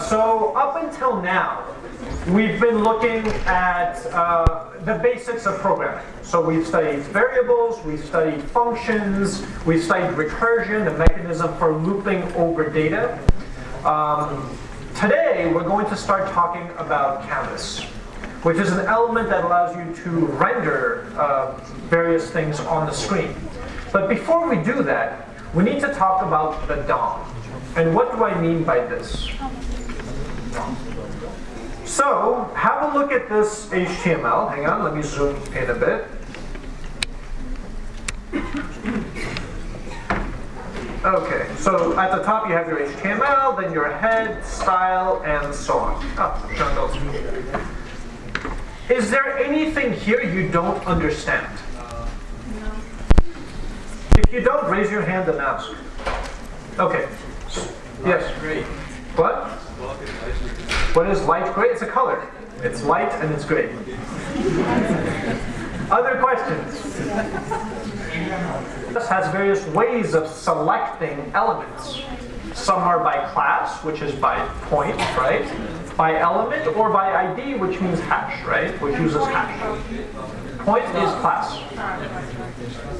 So up until now, we've been looking at uh, the basics of programming. So we've studied variables, we've studied functions, we've studied recursion, the mechanism for looping over data. Um, today, we're going to start talking about canvas, which is an element that allows you to render uh, various things on the screen. But before we do that, we need to talk about the DOM. And what do I mean by this? So, have a look at this HTML. Hang on, let me zoom in a bit. Okay, so at the top you have your HTML, then your head, style, and so on. Oh, Is there anything here you don't understand? If you don't, raise your hand and ask. Okay. Yes. Great. What? What is light gray? It's a color. It's light and it's gray. Other questions? This has various ways of selecting elements. Some are by class, which is by point, right? By element, or by ID, which means hash, right? Which uses hash. Point is class.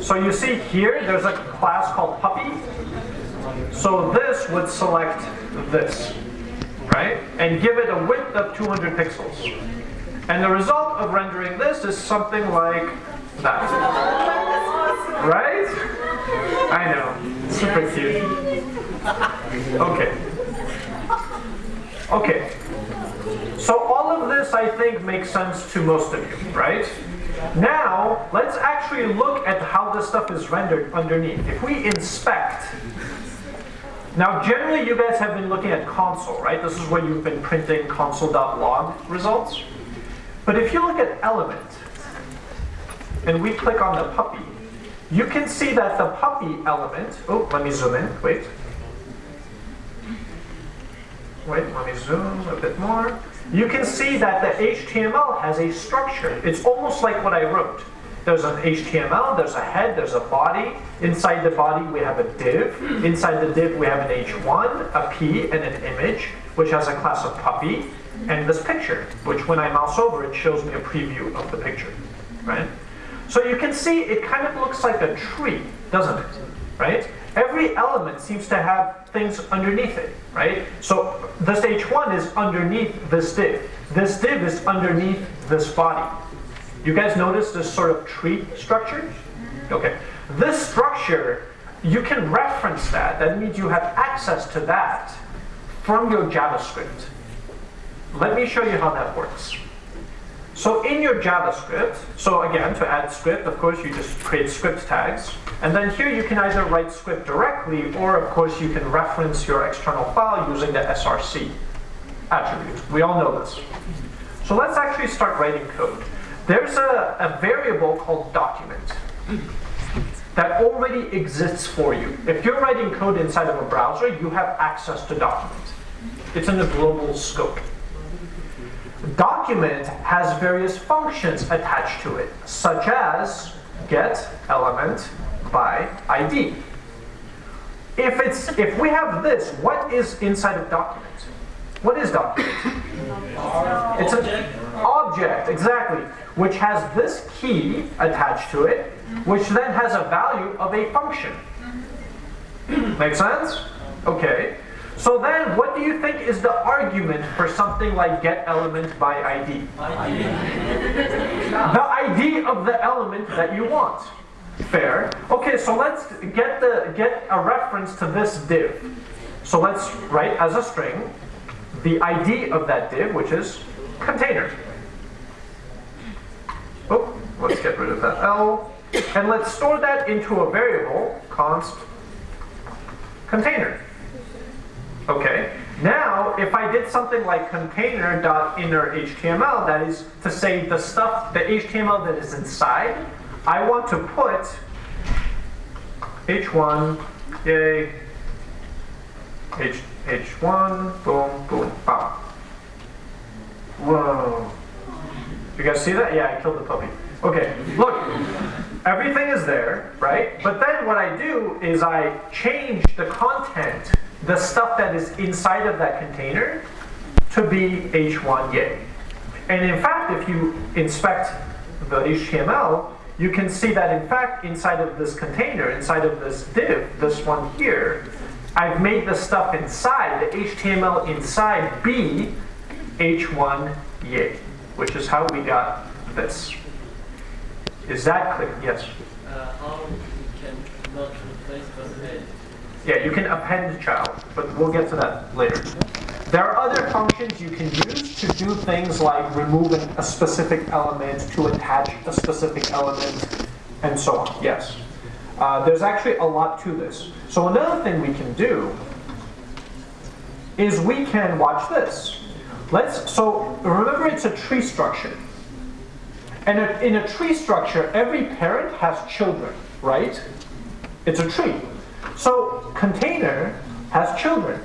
So you see here, there's a class called puppy. So this would select this, right? And give it a width of 200 pixels. And the result of rendering this is something like that. Right? I know. Super cute. Okay. Okay. So all of this, I think, makes sense to most of you, right? Now, let's actually look at how this stuff is rendered underneath. If we inspect, now generally you guys have been looking at console, right? This is where you've been printing console.log results. But if you look at element, and we click on the puppy, you can see that the puppy element, oh, let me zoom in, wait. Wait, let me zoom a bit more you can see that the HTML has a structure. It's almost like what I wrote. There's an HTML, there's a head, there's a body. Inside the body we have a div. Inside the div we have an H1, a P, and an image, which has a class of puppy, and this picture, which when I mouse over it shows me a preview of the picture, right? So you can see it kind of looks like a tree, doesn't it? Right? every element seems to have things underneath it, right? So this H1 is underneath this div. This div is underneath this body. You guys notice this sort of tree structure? Okay. This structure, you can reference that. That means you have access to that from your JavaScript. Let me show you how that works. So in your JavaScript, so again, to add script, of course, you just create script tags. And then here you can either write script directly, or of course you can reference your external file using the src attribute. We all know this. So let's actually start writing code. There's a, a variable called document that already exists for you. If you're writing code inside of a browser, you have access to document. It's in the global scope document has various functions attached to it, such as get element by ID. If it's if we have this, what is inside of document? What is document? it's an object, exactly, which has this key attached to it, which then has a value of a function. Make sense? Okay. So then, what do you think is the argument for something like get element by ID? ID. the ID of the element that you want. Fair. Okay, so let's get the get a reference to this div. So let's write as a string the ID of that div, which is container. Oh, let's get rid of that L. And let's store that into a variable, const container. Okay, now if I did something like container.innerHTML, that is to say the stuff, the HTML that is inside, I want to put h1, yay, h, h1, boom, boom, bam. Whoa. You guys see that? Yeah, I killed the puppy. Okay, look, everything is there, right? But then what I do is I change the content the stuff that is inside of that container to be h1 yay. And in fact, if you inspect the HTML, you can see that in fact inside of this container, inside of this div, this one here, I've made the stuff inside, the HTML inside be h1 yay, which is how we got this. Is that clear? Yes? Uh, how can not replace? Yeah, you can append child, but we'll get to that later. There are other functions you can use to do things like removing a specific element, to attach a specific element, and so on. Yes. Uh, there's actually a lot to this. So another thing we can do is we can watch this. Let's, so remember it's a tree structure. And in a tree structure, every parent has children, right? It's a tree. So container has children.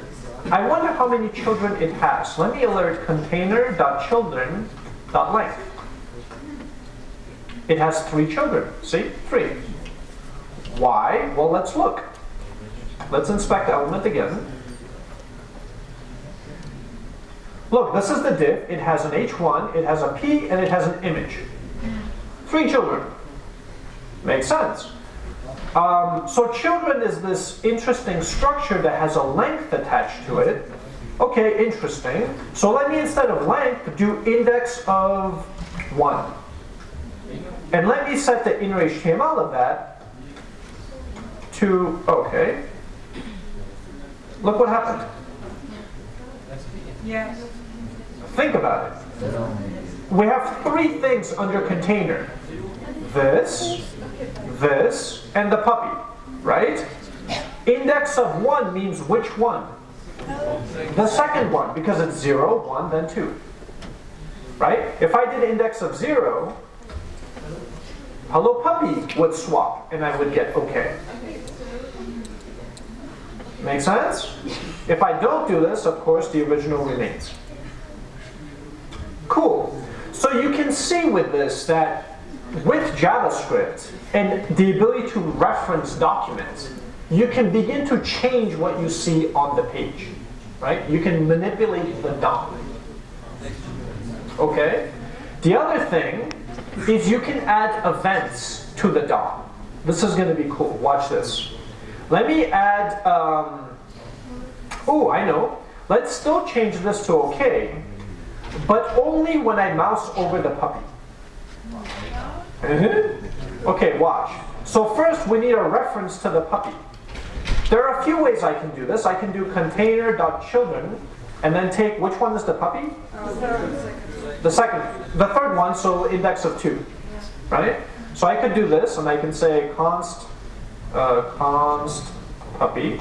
I wonder how many children it has. Let me alert container.children.length. It has three children. See? Three. Why? Well, let's look. Let's inspect element again. Look, this is the div. It has an h1, it has a p, and it has an image. Three children. Makes sense. Um, so children is this interesting structure that has a length attached to it. Okay, interesting. So let me, instead of length, do index of 1. And let me set the inner HTML of that to, okay. Look what happened. Yes. Think about it. We have three things under container. This, this, and the puppy, right? Index of 1 means which one? The second one, because it's 0, 1, then 2. Right? If I did index of 0, hello puppy would swap, and I would get OK. Make sense? If I don't do this, of course, the original remains. Cool. So you can see with this that with JavaScript and the ability to reference documents, you can begin to change what you see on the page. Right? You can manipulate the DOM. Okay? The other thing is you can add events to the DOM. This is going to be cool. Watch this. Let me add, um, oh, I know. Let's still change this to OK, but only when I mouse over the puppy. Mm-hmm. Okay, watch. So first we need a reference to the puppy. There are a few ways I can do this. I can do container.children and then take, which one is the puppy? The second, the third one, so index of two, right? So I could do this and I can say const, uh, const puppy.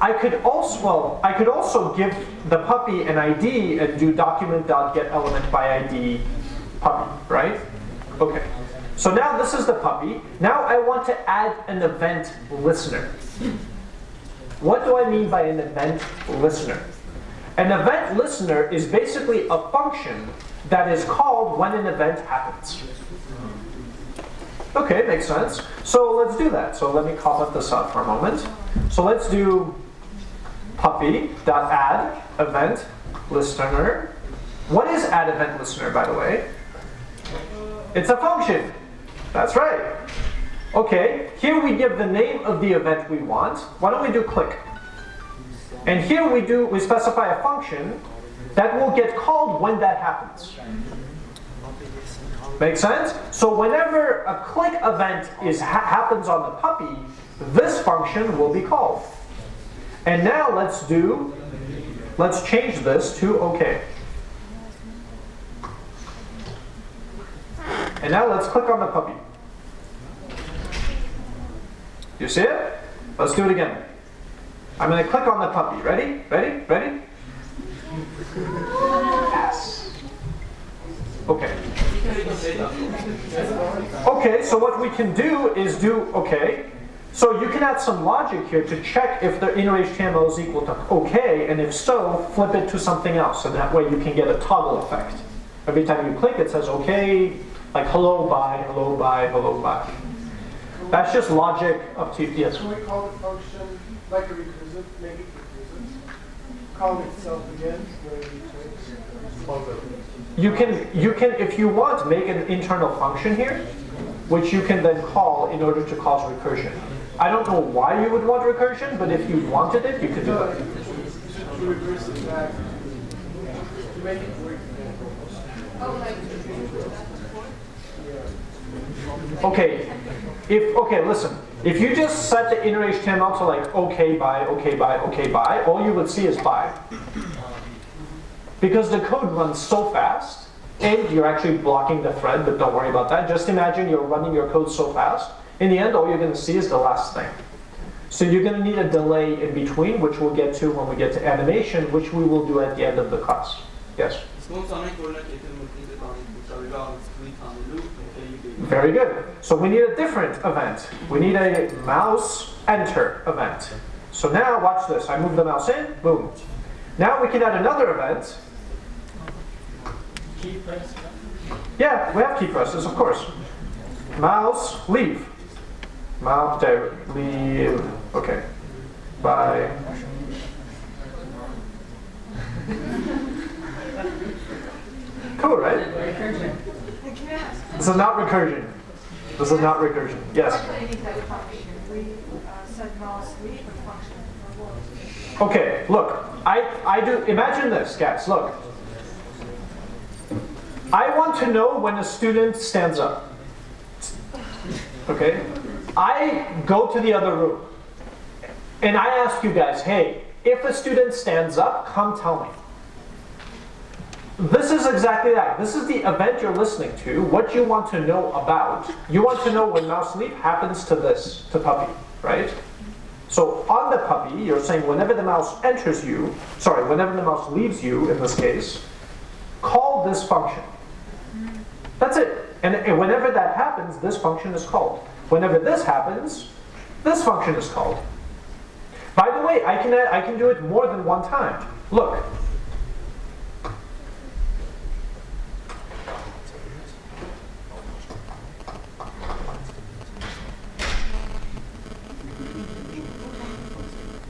I could also, well, I could also give the puppy an ID and do document.getElement by ID puppy, right? Okay. So now this is the puppy. Now I want to add an event listener. What do I mean by an event listener? An event listener is basically a function that is called when an event happens. Okay, makes sense. So let's do that. So let me comment this up for a moment. So let's do puppy.add event listener. What is add event listener, by the way? It's a function. That's right. Okay, here we give the name of the event we want. Why don't we do click? And here we do we specify a function that will get called when that happens. Make sense? So whenever a click event is ha happens on the puppy, this function will be called. And now let's do, let's change this to OK. And now let's click on the puppy. You see it? Let's do it again. I'm going to click on the puppy. Ready? Ready? Ready? Yes. Okay. Okay, so what we can do is do, okay, so you can add some logic here to check if the inner HTML is equal to OK, and if so, flip it to something else, and that way you can get a toggle effect. Every time you click, it says OK, like hello, bye, hello, bye, hello, bye. That's just logic up to, yes? Can we call the function like a recursive, make it recursive? call itself again? You can, you can, if you want, make an internal function here, which you can then call in order to cause recursion. I don't know why you would want recursion, but if you wanted it, you could do No, it. to reverse it back, to make it work. Okay, if, okay, listen. If you just set the inner HTML to like okay by, okay by, okay by, all you would see is by because the code runs so fast, and you're actually blocking the thread, but don't worry about that. Just imagine you're running your code so fast, in the end, all you're gonna see is the last thing. So you're gonna need a delay in between, which we'll get to when we get to animation, which we will do at the end of the class. Yes? Very good. So we need a different event. We need a mouse enter event. So now watch this. I move the mouse in, boom. Now we can add another event yeah, we have key presses, of course. Mouse leave. Mouse there, leave. Okay. Bye. Cool, right? This is not recursion. This is not recursion. Yes. Okay, look, I, I do, imagine this, guys, look. I want to know when a student stands up. Okay? I go to the other room and I ask you guys, hey, if a student stands up, come tell me. This is exactly that. This is the event you're listening to, what you want to know about. You want to know when mouse leave happens to this, to puppy, right? So on the puppy, you're saying whenever the mouse enters you, sorry, whenever the mouse leaves you in this case, call this function. And, and whenever that happens, this function is called. Whenever this happens, this function is called. By the way, I can, I can do it more than one time. Look.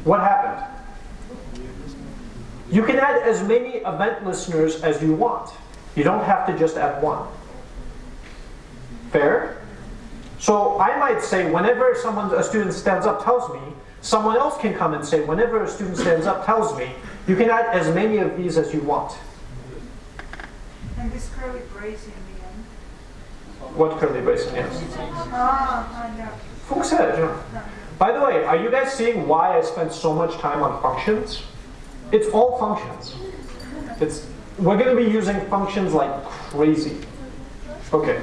What happened? You can add as many event listeners as you want. You don't have to just add one. Fair? So I might say whenever someone, a student stands up tells me, someone else can come and say whenever a student stands up tells me, you can add as many of these as you want. And this curly brace in the end. What curly brace yes. Ah, I know. Funktioniert, ja. By the way, are you guys seeing why I spent so much time on functions? It's all functions. It's we're going to be using functions like crazy. Okay.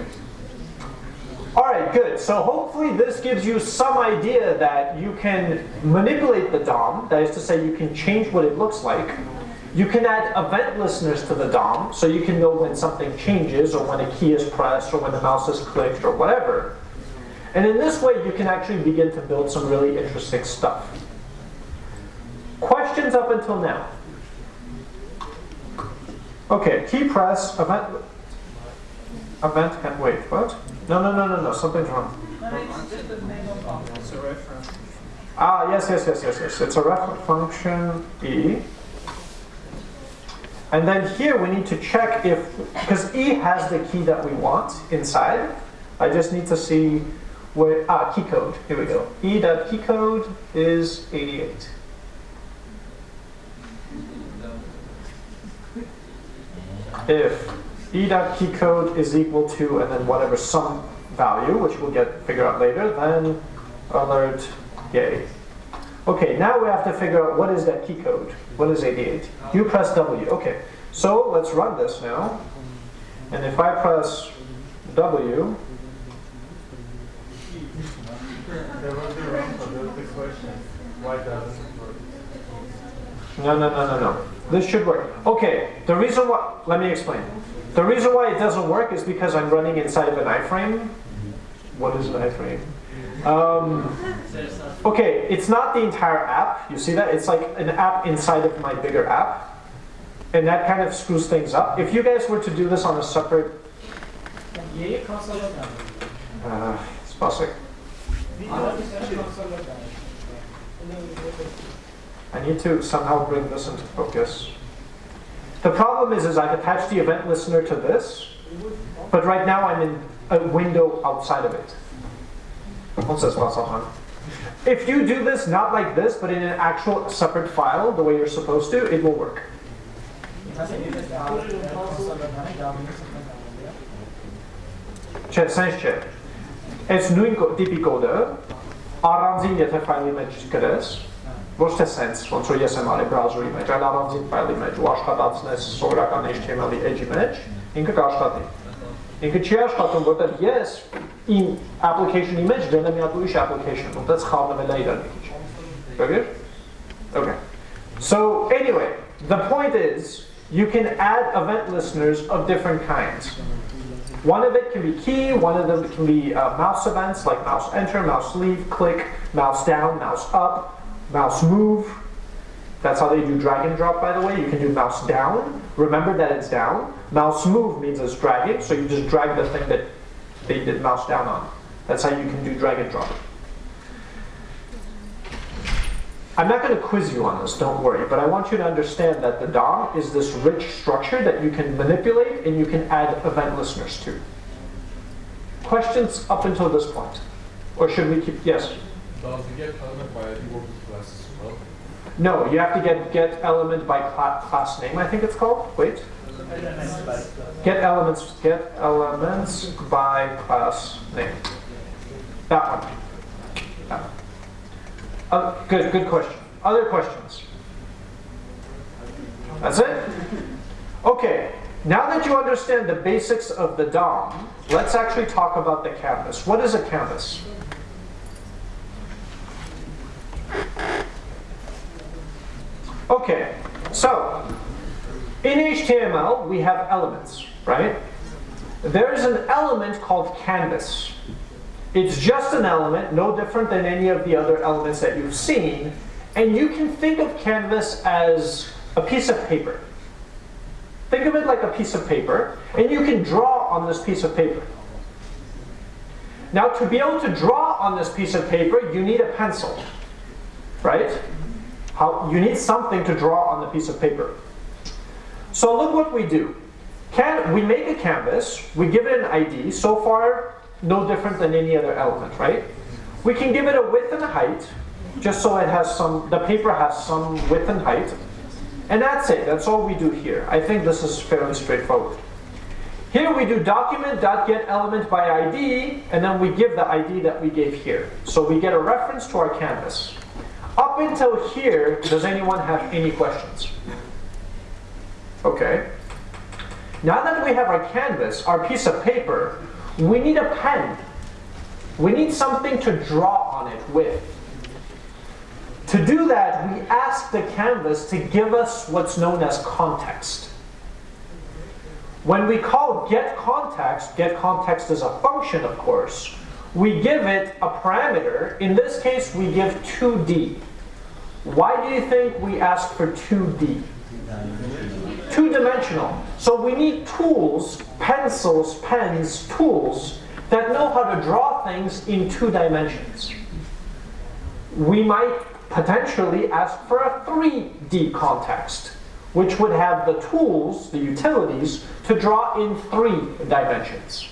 All right, good. So hopefully this gives you some idea that you can manipulate the DOM. That is to say, you can change what it looks like. You can add event listeners to the DOM, so you can know when something changes, or when a key is pressed, or when the mouse is clicked, or whatever. And in this way, you can actually begin to build some really interesting stuff. Questions up until now? Okay, key press, event, event, can wait, what? No, no, no, no, no, something's wrong. Ah, yes, yes, yes, yes, yes. It's a reference function e. And then here we need to check if, because e has the key that we want inside. I just need to see where, ah, key code. Here we go. E dot key code is 88. If e dot key code is equal to, and then whatever some value, which we'll get figure out later, then alert yay. Okay, now we have to figure out what is that key code. What is 88? You press W. Okay, so let's run this now. And if I press W, There was the wrong about the question. Why doesn't it work? No, no, no, no, no. This should work. Okay, the reason why, let me explain. The reason why it doesn't work is because I'm running inside of an iframe. What is an iframe? Um, okay, it's not the entire app. You see that? It's like an app inside of my bigger app. And that kind of screws things up. If you guys were to do this on a separate... Uh, it's possible. I need to somehow bring this into focus. The problem is, is I've attached the event listener to this, but right now I'm in a window outside of it. On ça se passe enfin. If you do this not like this, but in an actual separate file, the way you're supposed to, it will work. Չէ, sense չէ։ Այս նույն կո- տիպի կոդը առանձին եթե ֆայլի մեջ գրես, ոչ թե sense, ոնց որ ես եմ արել browser-ի մեջ, այլ առանձին ֆայլի մեջ ու աշխատացնես սովորական HTML-ի edge-ի մեջ, ինքը կաշխատի։ Ինքը չի աշխատում, որտեղ ես իմ application-ի մեջ դրել եմ մի հատ ուրիշ application, որտեղ խառնվել է իրար մի քիչ։ Got Okay. So anyway, the point is you can add event listeners of different kinds. One of it can be key, one of them can be uh, mouse events like mouse enter, mouse leave, click, mouse down, mouse up, mouse move. That's how they do drag and drop, by the way. You can do mouse down. Remember that it's down. Mouse move means it's dragging, so you just drag the thing that they did mouse down on. That's how you can do drag and drop. I'm not going to quiz you on this, don't worry, but I want you to understand that the DOM is this rich structure that you can manipulate and you can add event listeners to. Questions up until this point? Or should we keep, yes? Does get ID work with classes as well? No, you have to get get element by cla- class name, I think it's called. Wait. Get elements, get elements by class name. That one. That one. Uh, good, good question. Other questions? That's it? Okay, now that you understand the basics of the DOM, let's actually talk about the canvas. What is a canvas? Okay, so in HTML we have elements, right? There's an element called canvas. It's just an element, no different than any of the other elements that you've seen, and you can think of canvas as a piece of paper. Think of it like a piece of paper, and you can draw on this piece of paper. Now, to be able to draw on this piece of paper, you need a pencil, right? How, you need something to draw on the piece of paper. So look what we do. Can, we make a canvas, we give it an ID, so far no different than any other element, right? We can give it a width and a height, just so it has some, the paper has some width and height. And that's it, that's all we do here. I think this is fairly straightforward. Here we do document.getElement by ID, and then we give the ID that we gave here. So we get a reference to our canvas. Up until here, does anyone have any questions? Okay. Now that we have our canvas, our piece of paper, we need a pen. We need something to draw on it with. To do that, we ask the canvas to give us what's known as context. When we call get context, get context is a function, of course, we give it a parameter. In this case, we give 2D. Why do you think we ask for 2D? Two-dimensional. So we need tools, pencils, pens, tools that know how to draw things in two dimensions. We might potentially ask for a 3D context, which would have the tools, the utilities, to draw in three dimensions.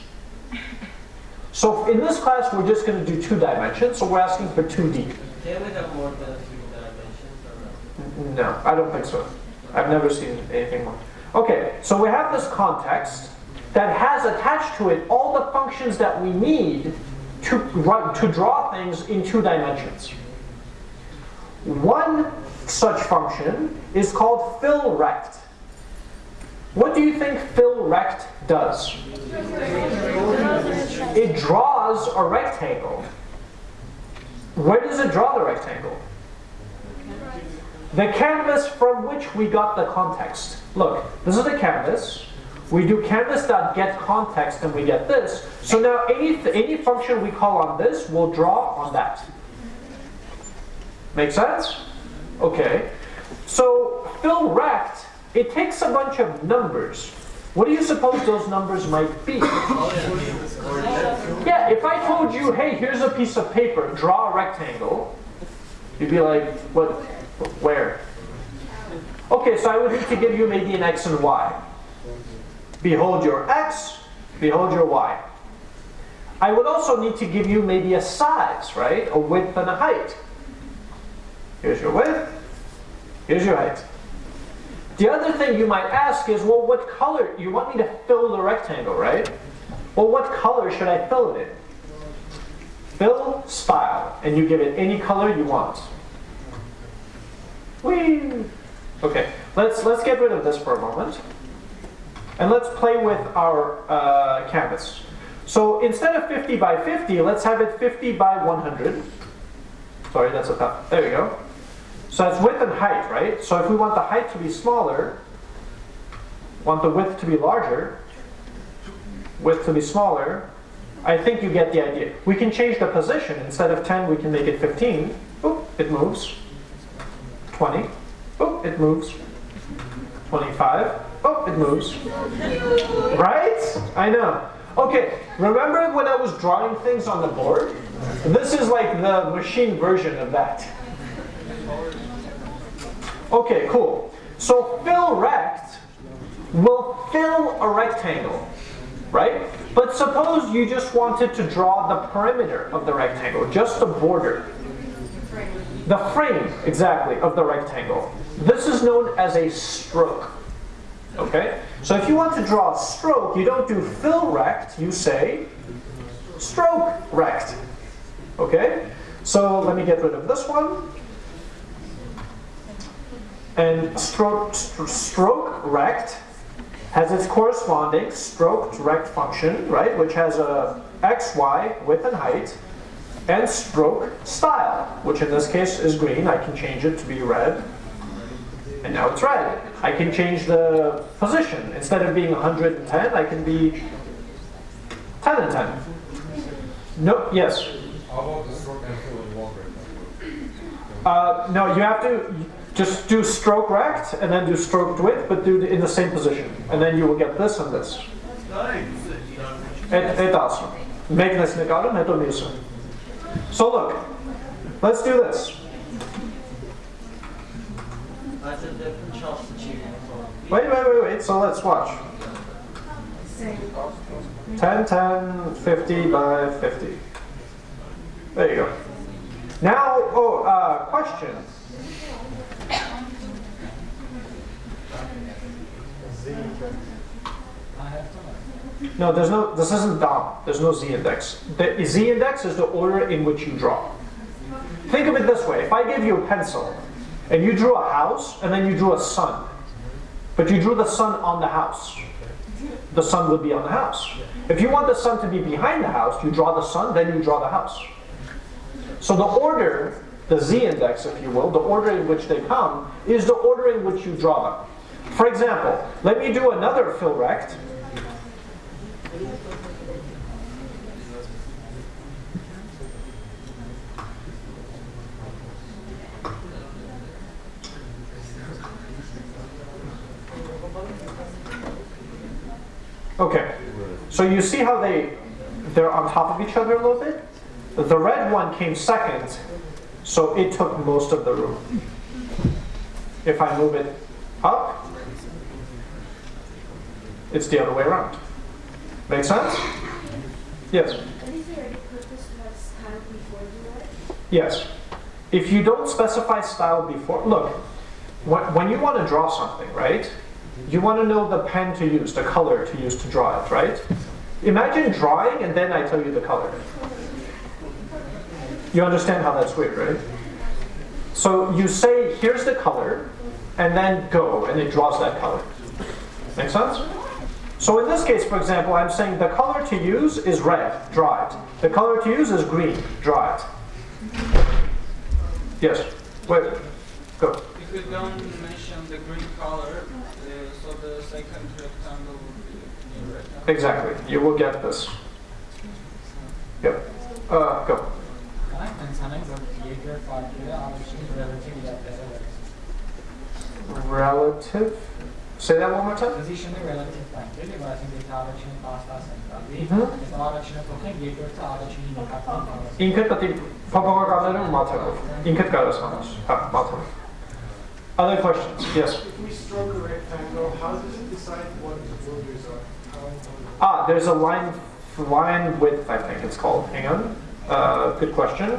So in this class, we're just going to do two dimensions, so we're asking for 2D. Can we have more than three dimensions or? No, I don't think so. I've never seen anything more. Okay, so we have this context that has attached to it all the functions that we need to, run, to draw things in two dimensions. One such function is called fillRect. What do you think fillRect does? It draws a rectangle. Where does it draw the rectangle? The canvas from which we got the context. Look, this is the canvas. We do canvas.getContext and we get this. So now any, any function we call on this will draw on that. Make sense? Okay. So fill rect, it takes a bunch of numbers. What do you suppose those numbers might be? Yeah, if I told you, hey, here's a piece of paper, draw a rectangle, you'd be like, what? Where? Okay, so I would need to give you maybe an x and y. Behold your x, behold your y. I would also need to give you maybe a size, right? A width and a height. Here's your width, here's your height. The other thing you might ask is, well, what color? You want me to fill the rectangle, right? Well, what color should I fill it in? Fill style, and you give it any color you want. Whee! Okay, let's let's get rid of this for a moment, and let's play with our uh, canvas. So instead of 50 by 50, let's have it 50 by 100. Sorry, that's a. There we go. So it's width and height, right? So if we want the height to be smaller, want the width to be larger, width to be smaller, I think you get the idea. We can change the position. Instead of 10, we can make it 15. Oop, it moves. 20. Oop, it moves. 25. Oh, it moves. Right? I know. Okay, remember when I was drawing things on the board? This is like the machine version of that. Okay, cool. So fill rect will fill a rectangle, right? But suppose you just wanted to draw the perimeter of the rectangle, just the border. The frame, exactly, of the rectangle. This is known as a stroke. Okay? So if you want to draw a stroke, you don't do fill rect, you say stroke rect. Okay? So let me get rid of this one. And stroke, stroke rect has its corresponding stroke rect function, right, which has a x, y, width and height, and stroke style, which in this case is green. I can change it to be red. And now it's red. I can change the position. Instead of being 110, I can be 10 and 10. No, yes? How about the stroke and fill one rectangle? Uh, no, you have to just do stroke rect and then do stroked width, but do it in the same position. And then you will get this and this. Ett, ett alltså. Mäknesnekaden heter Nisa. So look, let's do this. Wait, wait, wait, wait. So let's watch. Same. 10, 10, 50 by 50. There you go. Now, oh, uh, question. No, there's no, this isn't DOM. There's no Z index. The Z index is the order in which you draw. Think of it this way. If I give you a pencil and you drew a house and then you drew a sun, but you drew the sun on the house, the sun would be on the house. If you want the sun to be behind the house, you draw the sun, then you draw the house. So the order, the Z index, if you will, the order in which they come, is the order in which you draw them. For example, let me do another fill rect. Okay, so you see how they, they're on top of each other a little bit? The red one came second, so it took most of the room. If I move it up, it's the other way around. Make sense? Yes? Yes. If you don't specify style before, look, when you want to draw something, right? You want to know the pen to use, the color to use to draw it, right? Imagine drawing and then I tell you the color. You understand how that's weird, right? So you say, here's the color, and then go, and it draws that color. Make sense? So in this case, for example, I'm saying the color to use is red, draw it. The color to use is green, draw it. Yes, wait, go. If you don't mention the green color, uh, so the second rectangle will be red. Exactly, you will get this. Yep, uh, go. Relative? Say that one more time. Position the relative factor evaluating the direction past us and Other questions? Yes. If we stroke a rectangle, how does it decide what the borders are? Ah, there's a line line width, I think it's called. Hang on. Uh, good question.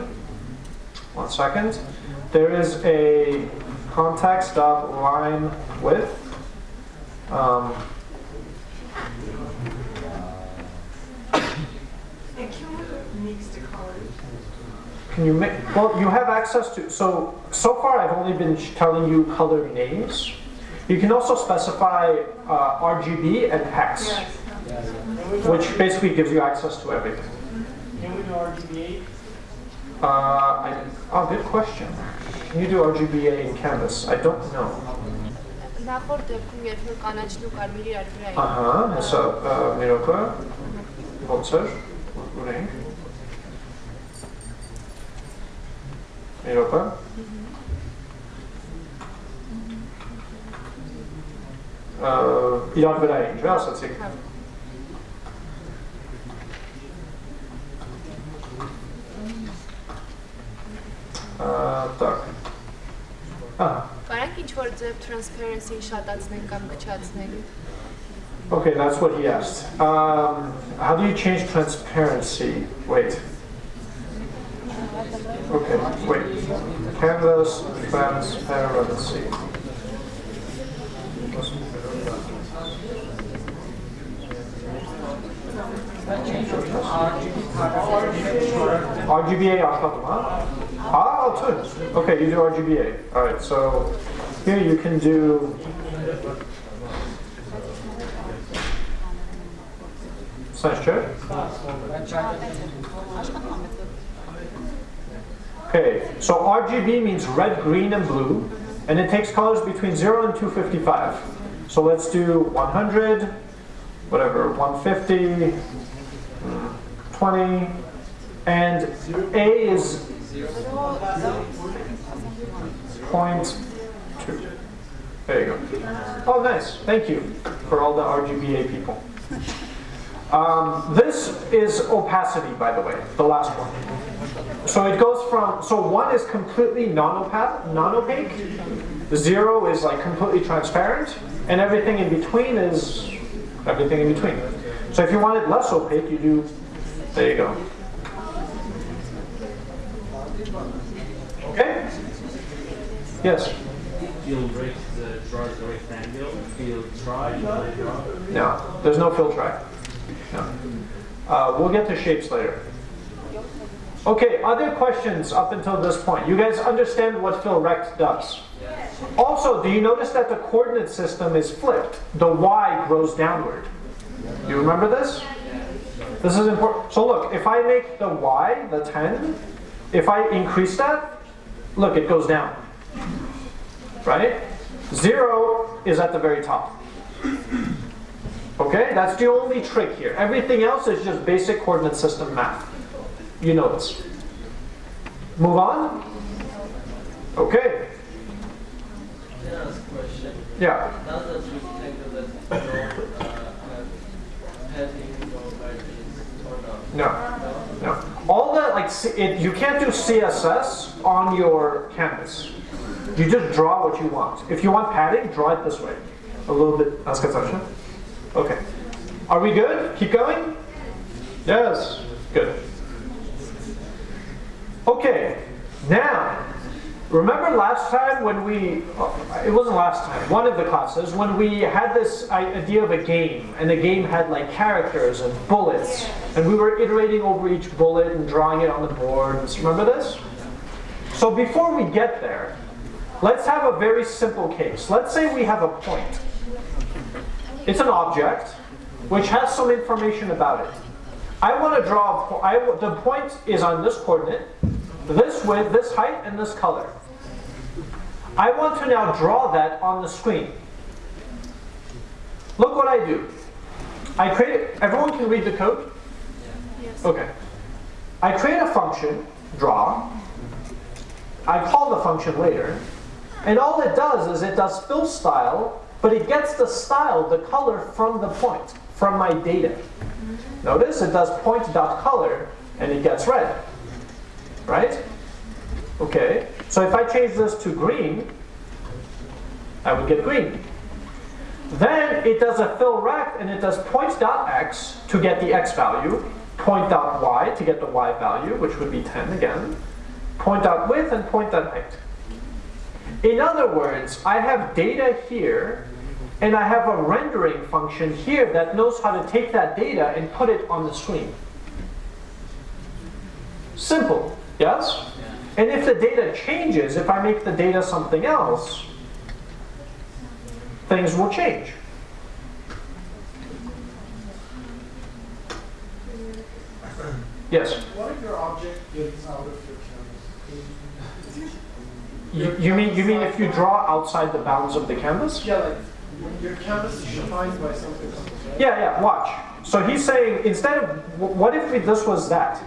One second. There is a context dot line width. Um, can we mix the colors? can you make, well, you have access to, so, so far I've only been telling you color names. You can also specify uh, RGB and hex, can we do, which basically gives you access to everything. can we do RGBA? Uh, I, oh, good question. Can you do RGBA in Canvas? I don't know. Նախորդ դեպքում երբ որ կանաչն ու կարմիրի իրար վրա էին Ահա, հեսա մի րոպե։ Ոնց էր։ Ունենք։ Մի րոպե։ Ա, իրար վրա էին, չէ՞, ասացիք։ Ա, Так. Ահա։ Կարանք ինչ որ ձև transparency-ին շատացնենք կամ կչացնենք Okay, that's what he asked. Um, how do you change transparency? Wait. Okay, wait. Canvas transparency. RGBA աշխատում, huh? Ah, too. Okay, you do RGBA. All right, so here you can do Sense check. Okay, so RGB means red, green, and blue, and it takes colors between 0 and 255. So let's do 100, whatever, 150, mm, 20, and A is point two. There you go. Oh, nice. Thank you for all the RGBA people. Um, this is opacity, by the way, the last one. So it goes from, so one is completely non-opaque, non-opaque, zero is like completely transparent, and everything in between is everything in between. So if you want it less opaque, you do, there you go. Okay? Yes? Field rate, the draws the rectangle, field try, field draw. No, there's no fill track. No. Uh, we'll get to shapes later. Okay, other questions up until this point? You guys understand what fill rect does? Also, do you notice that the coordinate system is flipped? The y grows downward. Do You remember this? This is important. So look, if I make the y, the 10, if I increase that, look, it goes down. Right? Zero is at the very top. Okay, that's the only trick here. Everything else is just basic coordinate system math. You know this. Move on. Okay. Yeah. No. No? No. All that like C- it, you can't do CSS on your canvas. You just draw what you want. If you want padding, draw it this way. A little bit. Ask a question. Okay. Are we good? Keep going? Yes. Good. Okay. Now, remember last time when we, oh, it wasn't last time, one of the classes, when we had this idea of a game, and the game had like characters and bullets, and we were iterating over each bullet and drawing it on the board. Remember this? So before we get there, let's have a very simple case. Let's say we have a point. It's an object which has some information about it. I want to draw, I the point is on this coordinate, this width, this height, and this color. I want to now draw that on the screen. Look what I do. I create, everyone can read the code? Yes. Okay. I create a function, draw. I call the function later. And all it does is it does fill style, but it gets the style, the color from the point, from my data. Mm-hmm. Notice it does point.color and it gets red. Right? Okay. So if I change this to green, I would get green. Then it does a fill rect and it does point dot x to get the x value, point dot y to get the y value, which would be 10 again, point dot width and point dot height. In other words, I have data here and I have a rendering function here that knows how to take that data and put it on the screen. Simple, yes? And if the data changes, if I make the data something else, things will change. Yes? What if your object gets out of your canvas? You, you mean you mean if you draw outside the bounds of the canvas? Yeah, like your canvas is defined by something else, right? Yeah, yeah. Watch. So he's saying instead of what if we, this was that?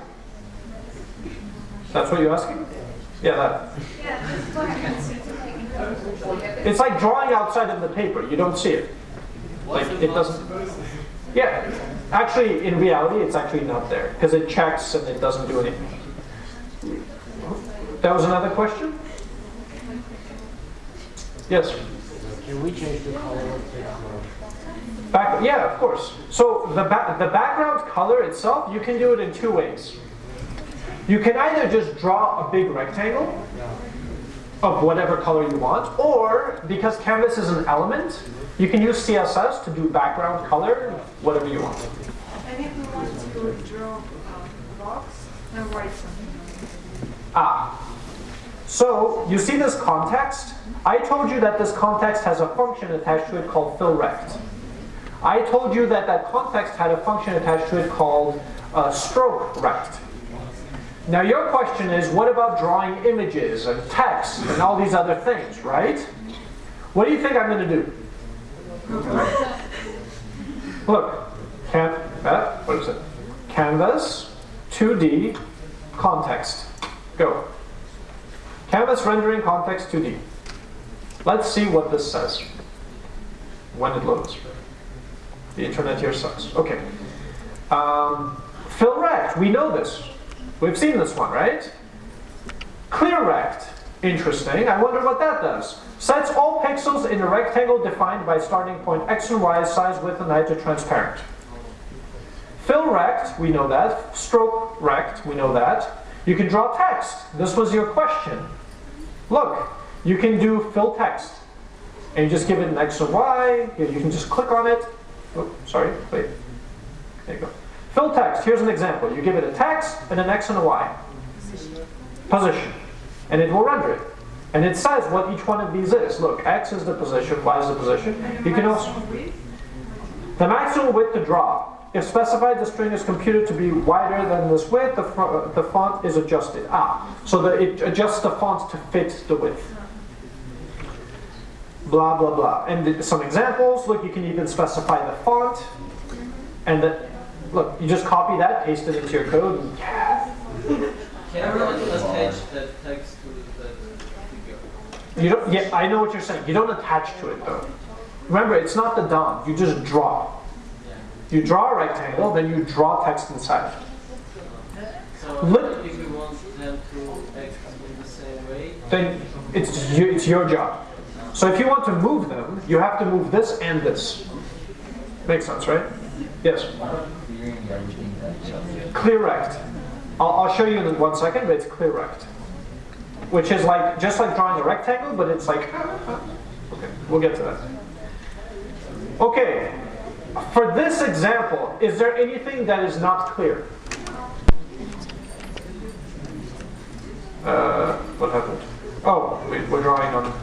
That's what you're asking? Yeah, that. Yeah, It's like drawing outside of the paper. You don't see it. Like it doesn't. Yeah. Actually, in reality, it's actually not there because it checks and it doesn't do anything. That was another question. Yes. Can we change the color of the Back, yeah, of course. So the, ba the background color itself, you can do it in two ways. You can either just draw a big rectangle of whatever color you want, or because canvas is an element, you can use CSS to do background color, whatever you want. and if we want to draw a box and write something. Ah. So you see this context? I told you that this context has a function attached to it called fillRect. I told you that that context had a function attached to it called uh, stroke rect. Now your question is, what about drawing images and text and all these other things, right? What do you think I'm going to do? Look, can, uh, what is it? Canvas, 2D, context. Go. Canvas rendering context 2D. Let's see what this says when it loads. The internet here sucks. Okay. Um, fill rect, we know this. We've seen this one, right? Clear rect, interesting. I wonder what that does. Sets all pixels in a rectangle defined by starting point x and y, size, width, and height to transparent. Fill rect, we know that. Stroke rect, we know that. You can draw text. This was your question. Look, you can do fill text. And you just give it an X and Y. You can just click on it. Oh, sorry, wait. There you go. Fill text, here's an example. You give it a text and an X and a Y. Position. And it will render it. And it says what each one of these is. Look, X is the position, Y is the position. You can also... The maximum width to draw. If specified, the string is computed to be wider than this width, the, the font is adjusted. Ah, so that it adjusts the font to fit the width. Blah, blah, blah. And some examples, look, you can even specify the font. And the, look, you just copy that, paste it into your code, and Can everyone attach that text to that figure? you don't, yeah, I know what you're saying. You don't attach to it though. Remember, it's not the DOM, you just draw. You draw a rectangle, then you draw text inside. So Look- if we want them to act in the same way, then it's you, it's your job. So if you want to move them, you have to move this and this. Makes sense, right? Yes. Clear rect. I'll, I'll show you in one second, but it's clear rect, which is like just like drawing a rectangle, but it's like. Ah, ah, ah. Okay, we'll get to that. Okay. For this example, is there anything that is not clear? Uh, what happened? Oh, we, we're drawing on.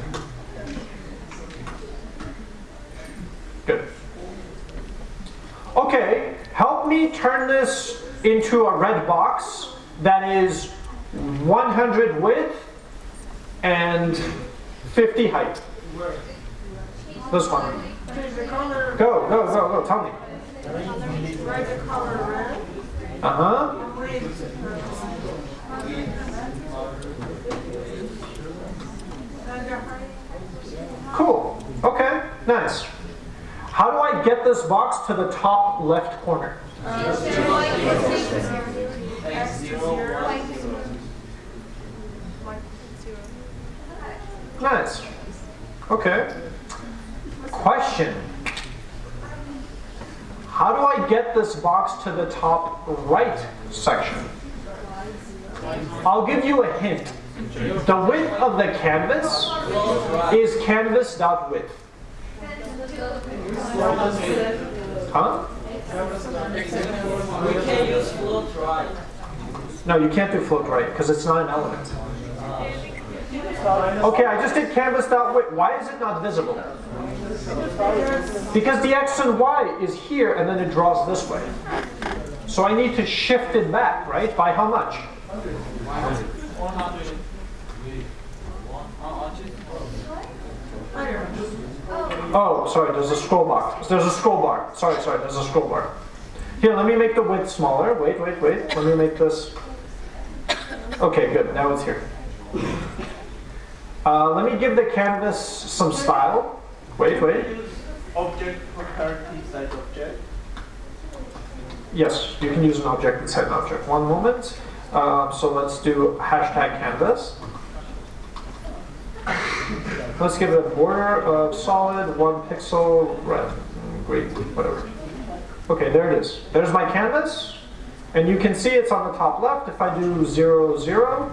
Good. Okay, help me turn this into a red box that is 100 width and 50 height. This one. Go, go, go, go, tell me. write the color red Uh huh. with, uh, and the height. Cool. Okay, nice. How do I get this box to the top left corner? Nice. Okay. Question. How do I get this box to the top right section? I'll give you a hint. The width of the canvas is canvas.width. Huh? We can't use float right. No, you can't do float right because it's not an element. Okay, I just did canvas.width. Why is it not visible? Because the x and y is here and then it draws this way. So I need to shift it back, right? By how much? 100. Uh, Oh, sorry, there's a scroll bar. There's a scroll bar. Sorry, sorry, there's a scroll bar. Here, let me make the width smaller. Wait, wait, wait. Let me make this. Okay, good. Now it's here. Uh, let me give the canvas some style. Wait, wait. Object property side object. Yes, you can use an object inside an object. One moment. Um, so let's do hashtag canvas. Let's give it a border of solid, one pixel, red, green, whatever. Okay, there it is. There's my canvas. And you can see it's on the top left. If I do zero, zero,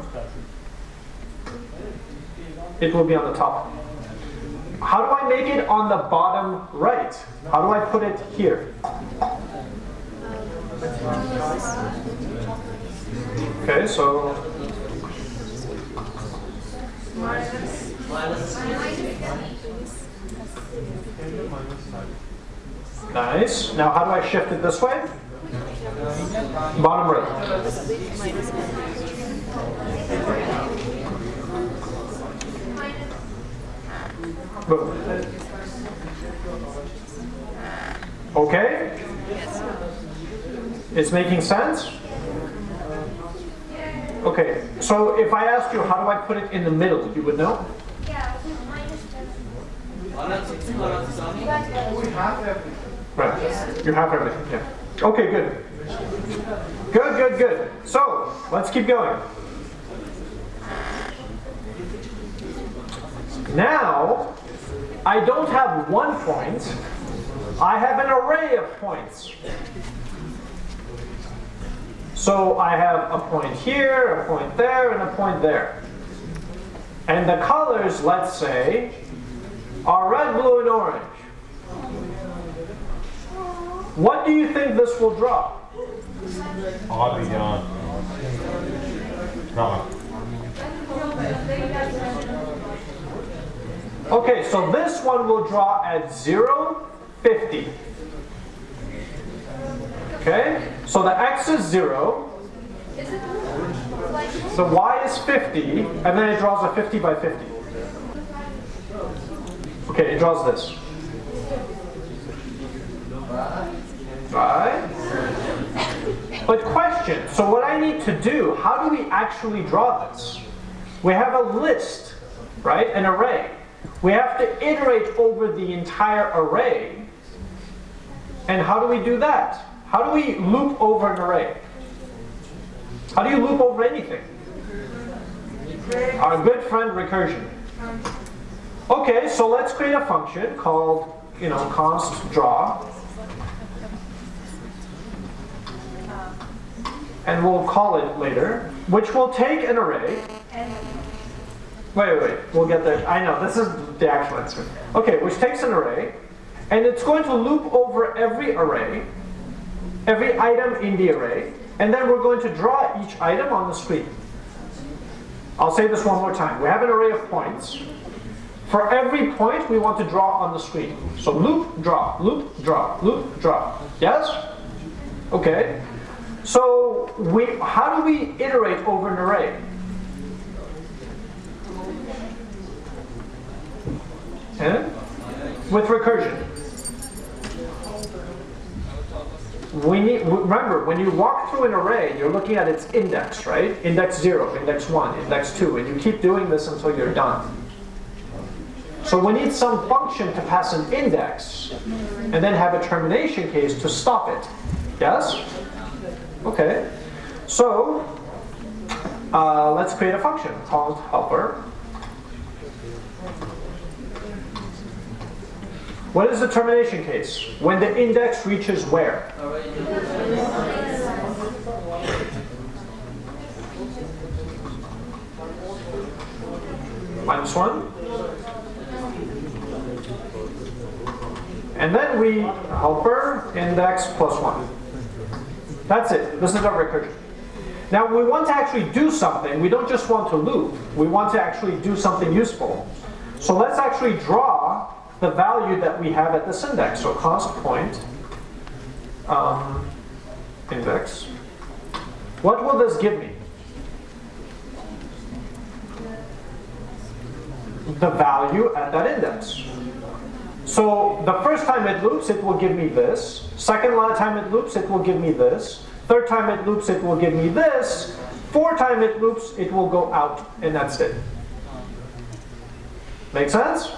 it will be on the top. How do I make it on the bottom right? How do I put it here? Okay, so nice. Now how do I shift it this way? Bottom right. Boom. Okay? It's making sense? Okay, so if I asked you how do I put it in the middle, you would know? We have everything. Right. You have everything, yeah. Okay, good. Good, good, good. So, let's keep going. Now, I don't have one point. I have an array of points. So I have a point here, a point there, and a point there. And the colors, let's say, are red, blue, and orange. What do you think this will draw? Oddly on. No. Okay, so this one will draw at 0, 50. Okay, so the x is 0, the y is 50, and then it draws a 50 by 50. Okay, it draws this. Right? But question, so what I need to do, how do we actually draw this? We have a list, right, an array. We have to iterate over the entire array. And how do we do that? How do we loop over an array? How do you loop over anything? Our good friend recursion. Okay, so let's create a function called, you know, const draw. And we'll call it later, which will take an array. Wait, wait, we'll get there. I know, this is the actual answer. Okay, which takes an array, and it's going to loop over every array, every item in the array, and then we're going to draw each item on the screen. I'll say this one more time. We have an array of points. For every point, we want to draw on the screen. So loop, draw, loop, draw, loop, draw. Yes? Okay. So we, how do we iterate over an array? Eh? With recursion. We need, remember, when you walk through an array, you're looking at its index, right? Index 0, index 1, index 2, and you keep doing this until you're done. So we need some function to pass an index, and then have a termination case to stop it. Yes? Okay. So, uh, let's create a function called helper. What is the termination case? When the index reaches where? Minus 1. And then we helper index plus 1. That's it. This is our recursion. Now we want to actually do something. We don't just want to loop. We want to actually do something useful. So let's actually draw the value that we have at this index. So const point um, index. What will this give me? The value at that index. So the first time it loops, it will give me this. Second time it loops, it will give me this. Third time it loops, it will give me this. Fourth time it loops, it will go out, and that's it. Make sense?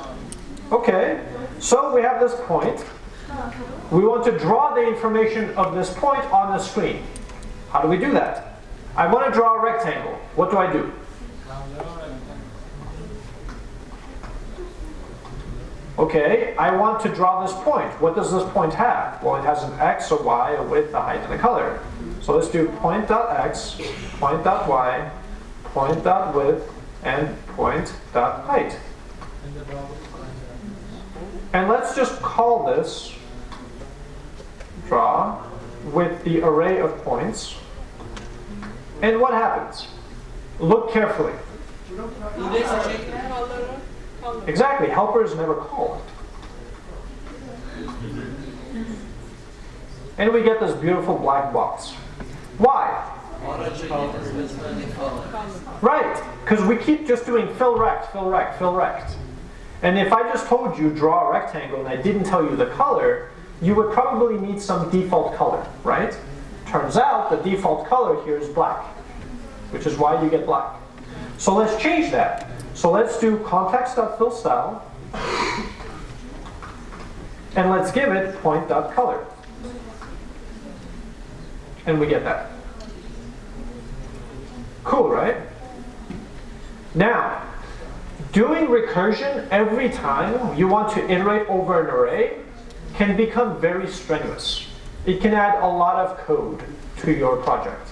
Okay, so we have this point. We want to draw the information of this point on the screen. How do we do that? I want to draw a rectangle. What do I do? Okay, I want to draw this point. What does this point have? Well, it has an x, a y, a width, a height, and a color. So let's do point dot x, point dot y, point dot width, and point dot height. And let's just call this draw with the array of points. And what happens? Look carefully. Exactly, helper is never called. And we get this beautiful black box. Why? Right, because we keep just doing fill rect, fill rect, fill rect. And if I just told you draw a rectangle and I didn't tell you the color, you would probably need some default color, right? Turns out the default color here is black, which is why you get black. So let's change that. So let's do context.fillStyle, and let's give it point.color. And we get that. Cool, right? Now, doing recursion every time you want to iterate over an array can become very strenuous. It can add a lot of code to your project.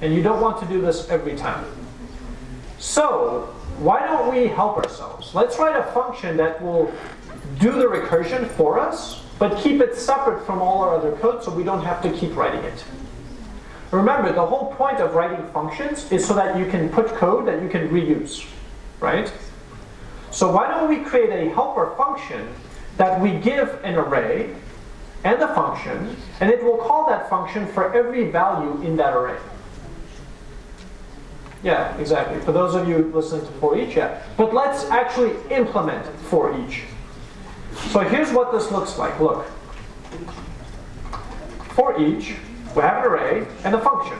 And you don't want to do this every time. So, why don't we help ourselves? Let's write a function that will do the recursion for us, but keep it separate from all our other code so we don't have to keep writing it. Remember, the whole point of writing functions is so that you can put code that you can reuse, right? So why don't we create a helper function that we give an array and a function, and it will call that function for every value in that array. Yeah, exactly. For those of you listening to for each, yeah. But let's actually implement for each. So here's what this looks like. Look. For each, we have an array and a function.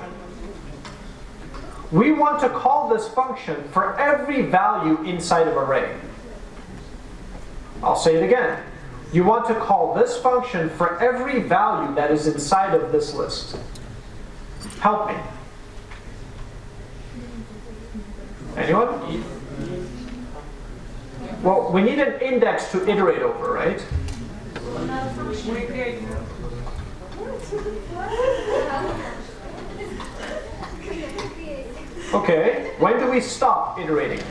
We want to call this function for every value inside of array. I'll say it again. You want to call this function for every value that is inside of this list. Help me. Anyone? Well, we need an index to iterate over, right? Okay, when do we stop iterating?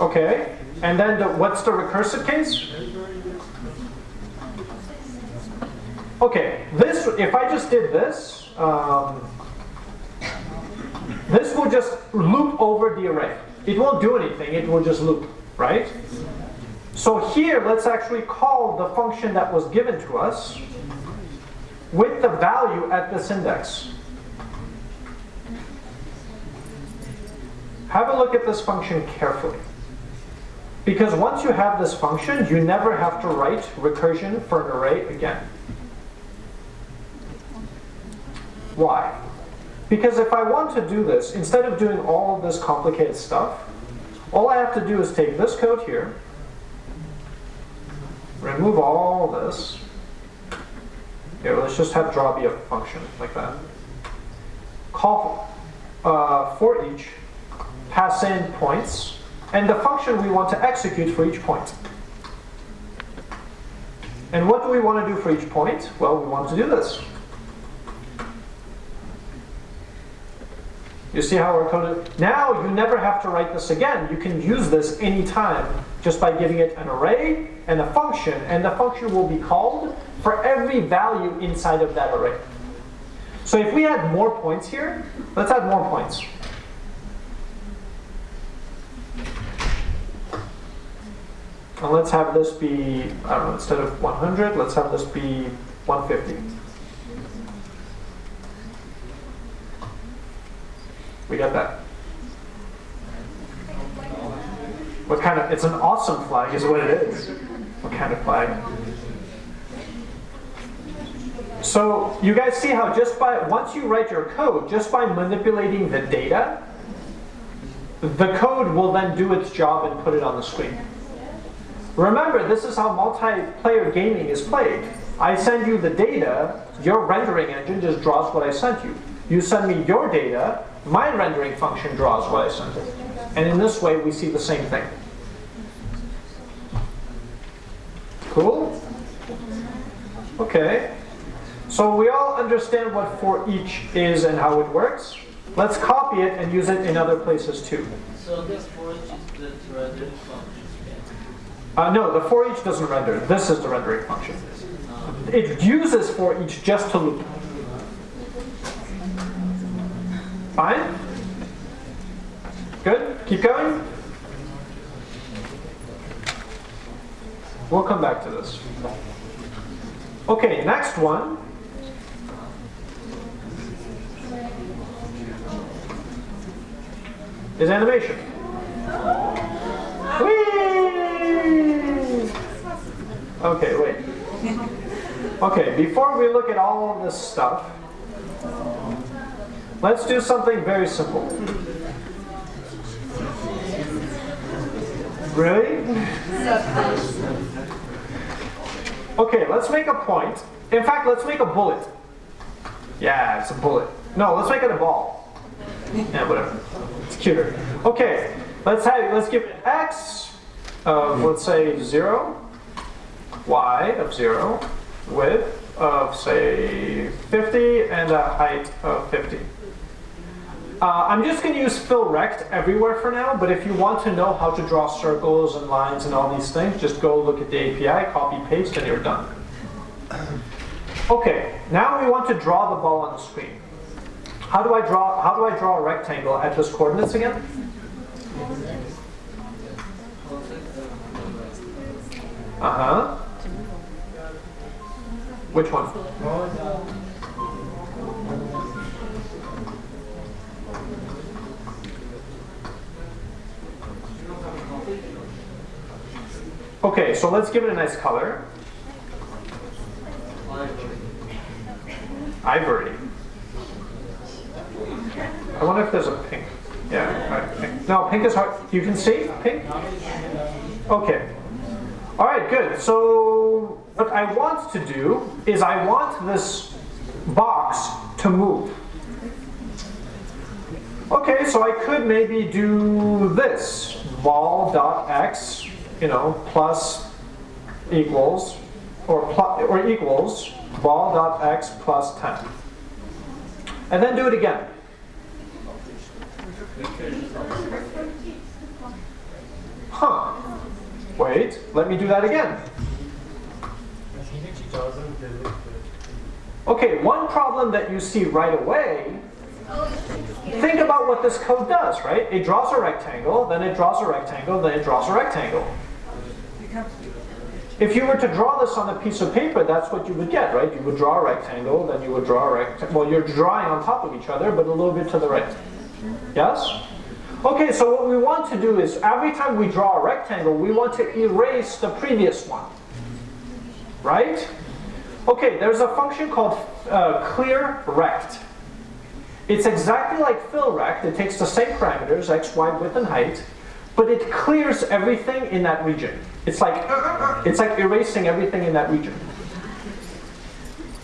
Okay, and then the, what's the recursive case? Okay, this, if I just did this, um, this will just loop over the array. It won't do anything, it will just loop, right? So here, let's actually call the function that was given to us with the value at this index. Have a look at this function carefully. Because once you have this function, you never have to write recursion for an array again. Why? Because if I want to do this, instead of doing all of this complicated stuff, all I have to do is take this code here, remove all this. Here, let's just have draw be a function like that. call uh, for each, pass in points, and the function we want to execute for each point. And what do we want to do for each point? Well, we want to do this. You see how we're coded? Now you never have to write this again. You can use this anytime just by giving it an array and a function, and the function will be called for every value inside of that array. So if we add more points here, let's add more points. And let's have this be, I don't know, instead of 100, let's have this be 150. We got that. What kind of, it's an awesome flag is what it is. What kind of flag? So you guys see how just by, once you write your code, just by manipulating the data, the code will then do its job and put it on the screen. Remember, this is how multiplayer gaming is played. I send you the data, your rendering engine just draws what I sent you. You send me your data, my rendering function draws what I sent it. And in this way, we see the same thing. Cool? Okay. So we all understand what for each is and how it works. Let's copy it and use it in other places too. So this for each is the rendering function. Uh, no, the for each doesn't render. This is the rendering function. It uses for each just to loop. Fine? Good? Keep going? We'll come back to this. Okay, next one. Is animation. Okay, wait. Okay, before we look at all of this stuff, let's do something very simple. Really? Okay, let's make a point. In fact, let's make a bullet. Yeah, it's a bullet. No, let's make it a ball. Yeah, whatever. It's cuter. Okay, let's have let's give it x of let's say zero, y of zero, width of say 50, and a height of 50. Uh, I'm just going to use fill rect everywhere for now, but if you want to know how to draw circles and lines and all these things, just go look at the API, copy, paste, and you're done. Okay, now we want to draw the ball on the screen. How do I draw, how do I draw a rectangle at those coordinates again? Uh-huh. Which one? Okay, so let's give it a nice color. Ivory. I wonder if there's a pink. Yeah, right, pink. No, pink is hard. You can see pink? Okay. All right, good. So what I want to do is I want this box to move. Okay, so I could maybe do this. Ball dot x, you know, plus equals, or, or equals ball dot x plus 10. And then do it again. Huh. Wait, let me do that again. Okay, one problem that you see right away, think about what this code does, right? It draws a rectangle, then it draws a rectangle, then it draws a rectangle. If you were to draw this on a piece of paper, that's what you would get, right? You would draw a rectangle, then you would draw a rectangle. Well, you're drawing on top of each other, but a little bit to the right. Yes? Okay, so what we want to do is every time we draw a rectangle, we want to erase the previous one. Right? Okay, there's a function called uh, clear rect. It's exactly like fill rect. It takes the same parameters, x, y, width, and height, but it clears everything in that region. It's like it's like erasing everything in that region.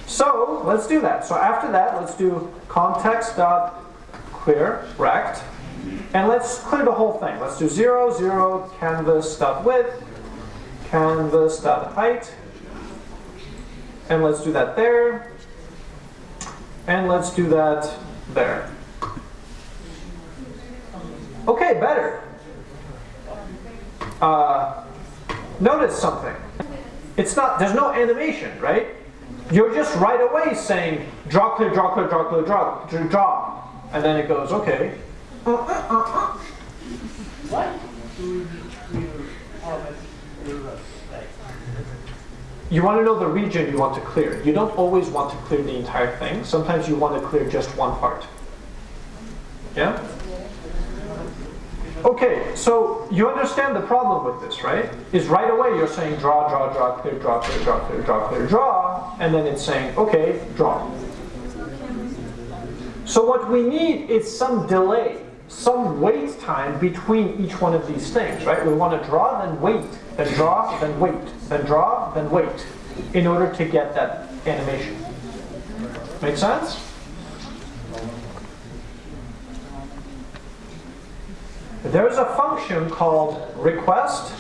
So let's do that. So after that, let's do context dot clear rect. And let's clear the whole thing. Let's do 0, 0, canvas dot width, canvas dot height. And let's do that there. And let's do that there. Okay, better. Uh, notice something. It's not, there's no animation, right? You're just right away saying, draw, clear, draw, clear, draw, clear, draw, draw, draw. And then it goes, okay. Uh, uh, uh, uh. Why do we need clear format errors? Like, You want to know the region you want to clear. You don't always want to clear the entire thing. Sometimes you want to clear just one part. Yeah? Okay, so you understand the problem with this, right? Is right away you're saying draw, draw, draw, clear, draw, clear, draw, clear, draw, clear, draw, and then it's saying, okay, draw. So what we need is some delay, some wait time between each one of these things, right? We want to draw, then wait, then draw, then wait, then draw, then wait, in order to get that animation. Make sense? There's a function called request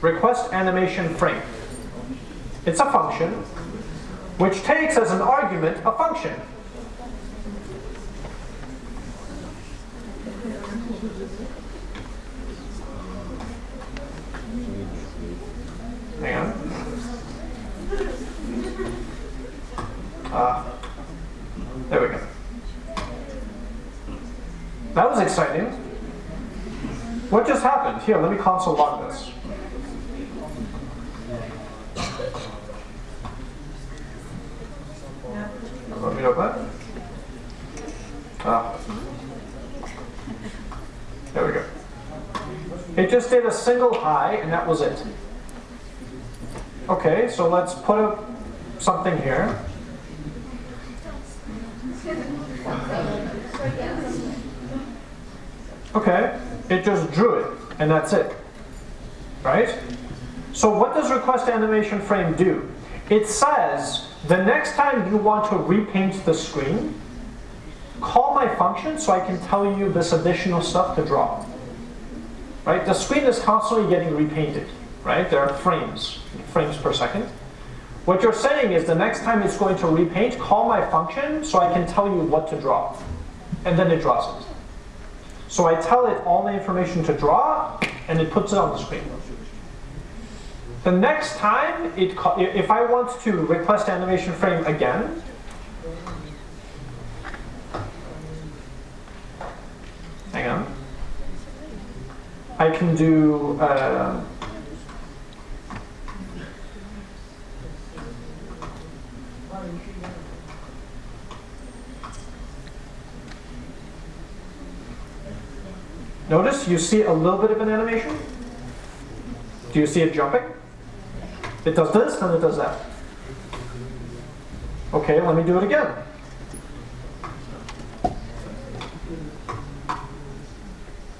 request animation frame. It's a function which takes as an argument a function. Hang on. Ah, there we go. That was exciting. What just happened? Here, let me console log this. Let me know that. Ah. There we go. It just did a single high, and that was it. Okay, so let's put up something here. Okay, it just drew it, and that's it. Right? So what does request animation frame do? It says the next time you want to repaint the screen, call my function so I can tell you this additional stuff to draw. Right? The screen is constantly getting repainted. Right? There are frames, frames per second. What you're saying is the next time it's going to repaint, call my function so I can tell you what to draw. And then it draws it. So I tell it all the information to draw, and it puts it on the screen. The next time, it if I want to request animation frame again, hang on, I can do. Uh, Notice you see a little bit of an animation. Do you see it jumping? It does this, and it does that. Okay, let me do it again.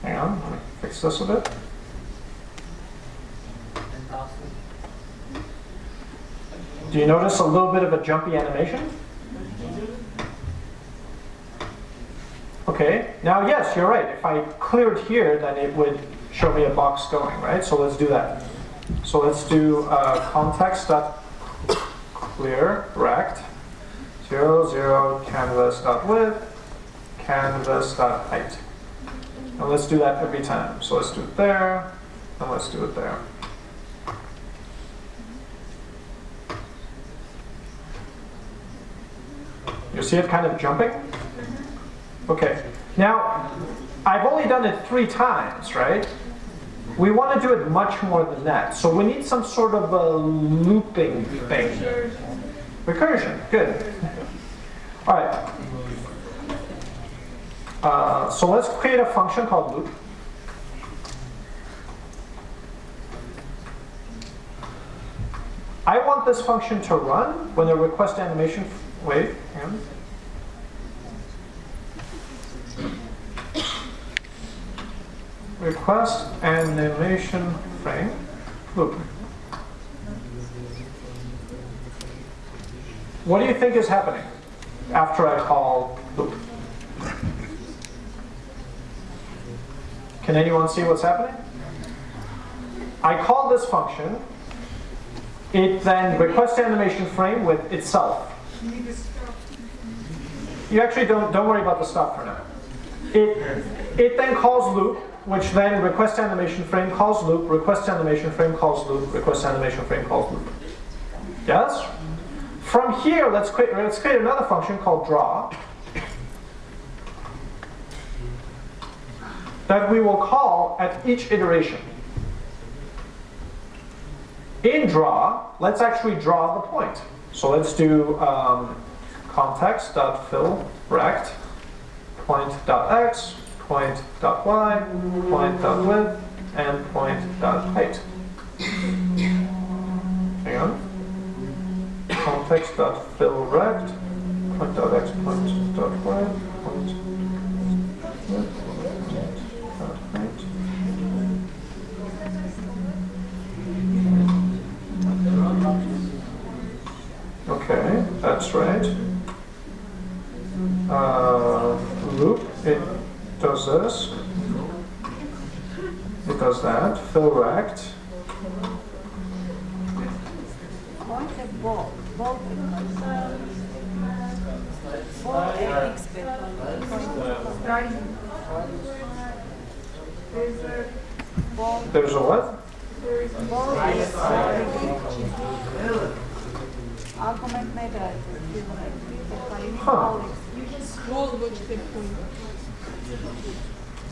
Hang on, let me fix this a bit. Do you notice a little bit of a jumpy animation? Okay, now yes, you're right. If I cleared here, then it would show me a box going, right? So let's do that. So let's do uh, context dot clear rect 0, 0 canvas dot width canvas dot height. And let's do that every time. So let's do it there, and let's do it there. You see it kind of jumping? Okay, now I've only done it three times, right? We want to do it much more than that. So we need some sort of a looping thing. Recursion, good. All right. Uh, so let's create a function called loop. I want this function to run when the request animation, wait, request animation frame blueprint. What do you think is happening after I call loop? Can anyone see what's happening? I call this function. It then requests animation frame with itself. You actually don't, don't worry about the stop for now. It, it then calls loop which then request animation frame calls loop, request animation frame calls loop, request animation frame calls loop. Yes? From here, let's create let's create another function called draw. That we will call at each iteration. In draw, let's actually draw the point. So let's do um, context.fill rect point.x, point.y, point.width, and point.height. Hang on. Context.fill rect point.x, point.y, point. Okay, that's right. Uh, loop, it does this. It does that. Fill rect. There's a ball, There's a what? ball is argument method. Huh. You can scroll which the point.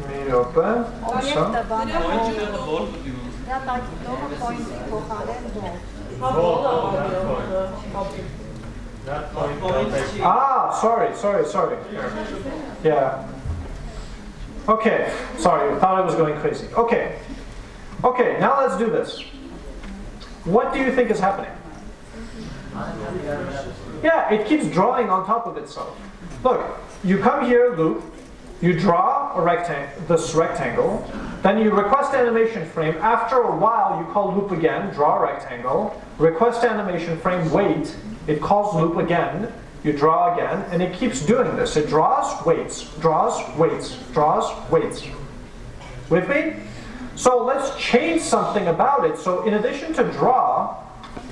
Mirope. Obiekta bana Point ball. ball mu diyorsunuz? Ya da doğru point kohalen ball. That point. That point, that point. Ah, sorry, sorry, sorry. Yeah. Okay, sorry, I thought I was going crazy. Okay. Okay, now let's do this. What do you think is happening? Yeah, it keeps drawing on top of itself. Look, you come here, loop, you draw a rectangle, this rectangle, then you request animation frame. After a while, you call loop again, draw a rectangle, request animation frame, wait, it calls loop again, you draw again, and it keeps doing this. It draws, waits, draws, waits, draws, waits. With me? So let's change something about it. So in addition to draw,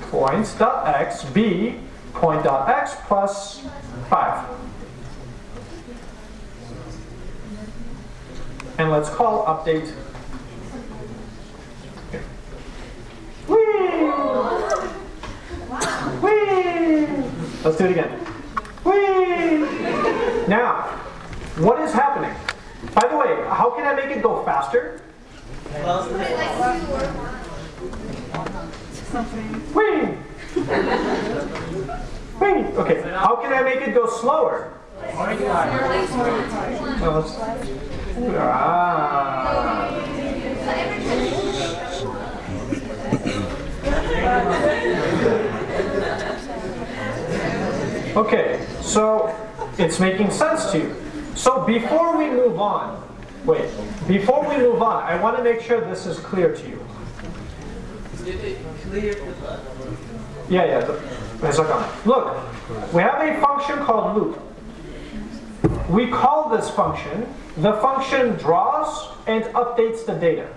points.x be point.x plus 5. And let's call update. Let's do it again. Whee! Now, what is happening? By the way, how can I make it go faster? Whee! Whee! Okay, how can I make it go slower? Well, Ah. Okay, so it's making sense to you. So before we move on, wait, before we move on, I want to make sure this is clear to you. Yeah, yeah. it's like, Look, we have a function called loop. We call this function, the function draws and updates the data.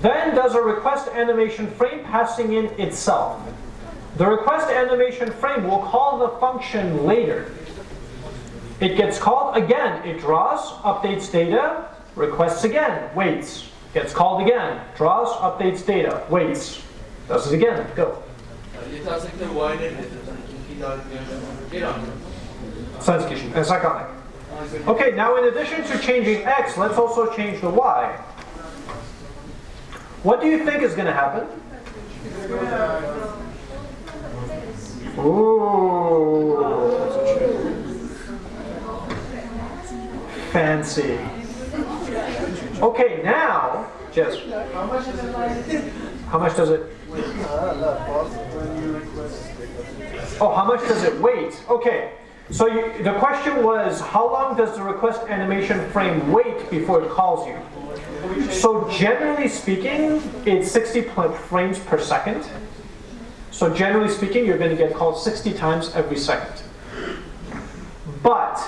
Then does a request animation frame passing in itself. The request animation frame will call the function later. It gets called again, it draws, updates data, requests again, waits. Gets called again, draws, updates data, waits. Does it again, go. Sense kişi, it's iconic. Okay, now in addition to changing x, let's also change the y. What do you think is going to happen? Ooh. Fancy. Okay, now, Jess, How much is it? how much does it? Oh, how much does it wait? Okay, so you, the question was, how long does the request animation frame wait before it calls you? So generally speaking, it's 60 frames per second. So generally speaking, you're going to get called 60 times every second. But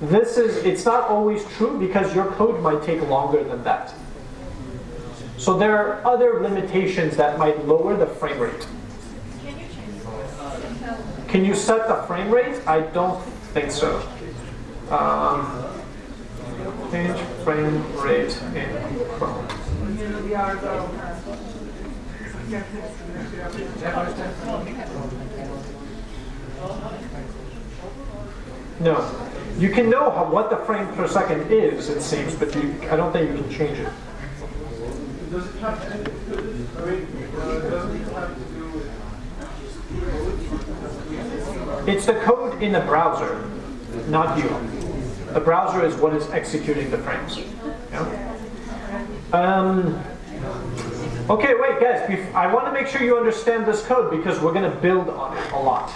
this is, it's not always true because your code might take longer than that. So there are other limitations that might lower the frame rate. Can you set the frame rate? I don't think so. Um, change frame rate in Chrome. No. You can know how, what the frame per second is, it seems, but you, I don't think you can change it. Does it have to, I mean, uh, doesn't it have to do with It's the code in the browser, not you. The browser is what is executing the frames. Yeah? Um, okay, wait, guys. I want to make sure you understand this code because we're going to build on it a lot.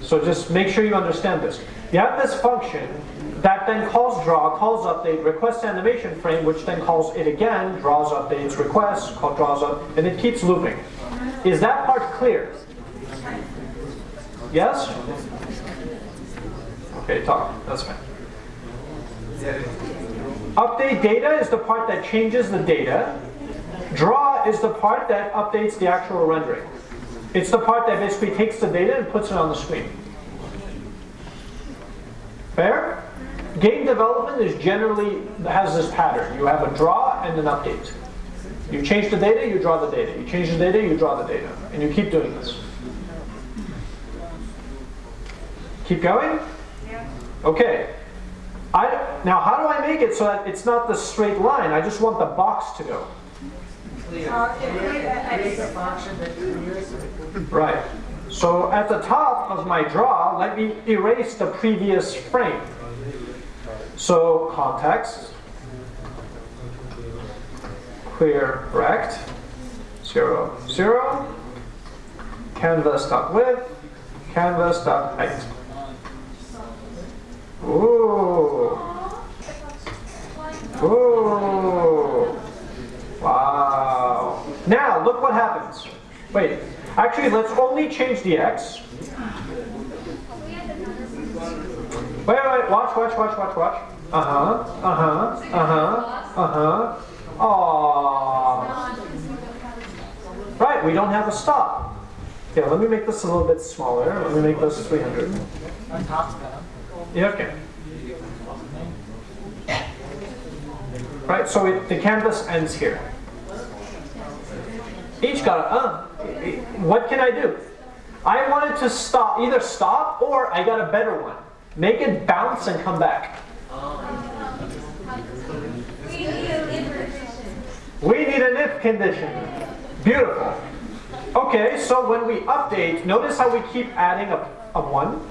So just make sure you understand this. You have this function that then calls draw, calls update, requests animation frame, which then calls it again, draws updates, requests, draws up, and it keeps looping. Is that part clear? Yes? Okay, talk. That's fine. Update data is the part that changes the data. Draw is the part that updates the actual rendering. It's the part that basically takes the data and puts it on the screen. Fair? Game development is generally has this pattern. You have a draw and an update. You change the data, you draw the data. You change the data, you draw the data. And you keep doing this. Keep going? Yeah. Okay. I, now, how do I make it so that it's not the straight line? I just want the box to go. Uh, if we, uh, Create a X, function that clears it. Right. So at the top of my draw, let me erase the previous frame. So context, clear rect, zero, zero, canvas.width, canvas.height. Ooh. Ooh. Wow. Now, look what happens. Wait, actually, let's only change the x. Wait, wait, watch, watch, watch, watch, watch. Uh-huh, uh-huh, uh-huh, uh-huh. Aww. Right, we don't have a stop. Okay, let me make this a little bit smaller. Let me make this 300. Okay. Right, so it, the canvas ends here. Each got a, uh, what can I do? I wanted to stop, either stop or I got a better one. Make it bounce and come back. We need an if condition. Beautiful. Okay, so when we update, notice how we keep adding a, a one?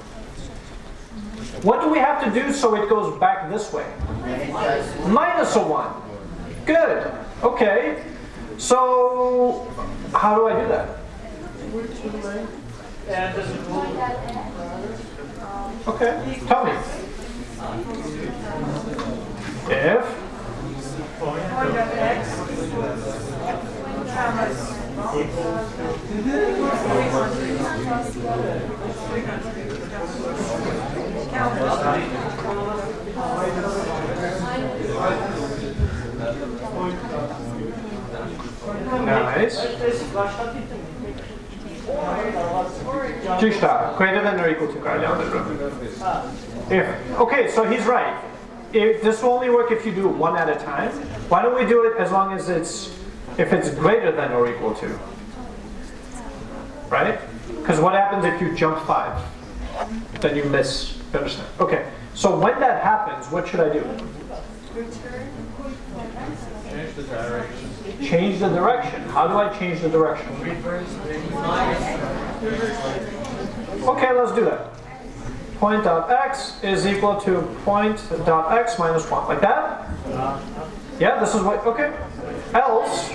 What do we have to do so it goes back this way? Minus a 1. Good. Okay. So, how do I do that? Okay. Tell me. If Nice. Greater than or equal to. If, okay, so he's right. If, this will only work if you do it one at a time. Why don't we do it as long as it's, if it's greater than or equal to? Right? Because what happens if you jump five? Then you miss, you understand? Okay, so when that happens, what should I do? Change the direction. Change the direction. How do I change the direction? Okay, let's do that. Point dot x is equal to point dot x minus 1. Like that? Yeah, this is what, okay. Else,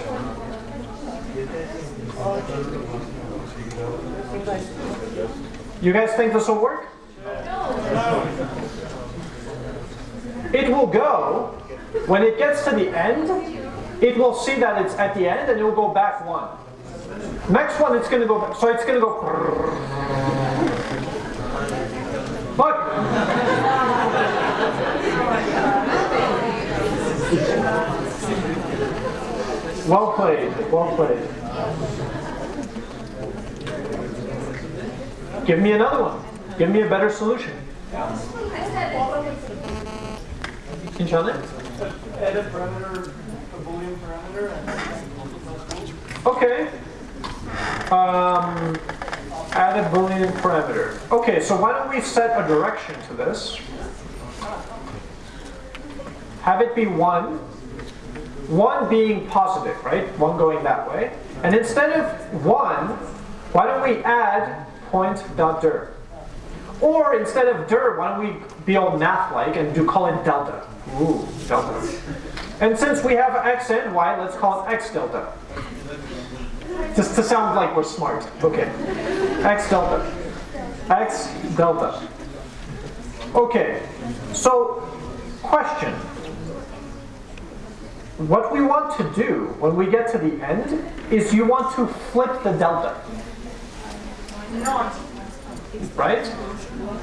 you guys think this will work? It will go, when it gets to the end, it will see that it's at the end and it will go back one. Next one, it's going to go, back, so it's going to go. But Well played, well played. Give me another one. Give me a better solution. Can you Add a parameter, a Boolean parameter. Okay. Um, add a Boolean parameter. Okay, so why don't we set a direction to this? Have it be 1, 1 being positive, right? 1 going that way. And instead of 1, why don't we add point dot dir? Or instead of dir, why don't we be all math-like and do call it delta? Ooh, delta. And since we have x and y, let's call it x delta. Just to sound like we're smart. Okay. X delta. X delta. Okay. So, question. What we want to do when we get to the end is you want to flip the delta. Not. Right?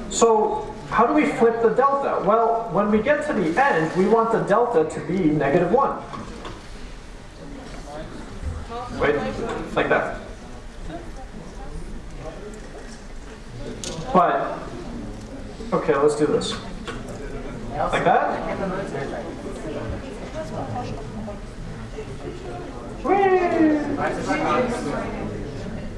So, how do we flip the delta? Well, when we get to the end, we want the delta to be negative 1. Wait, like that. But, okay, let's do this. Like that?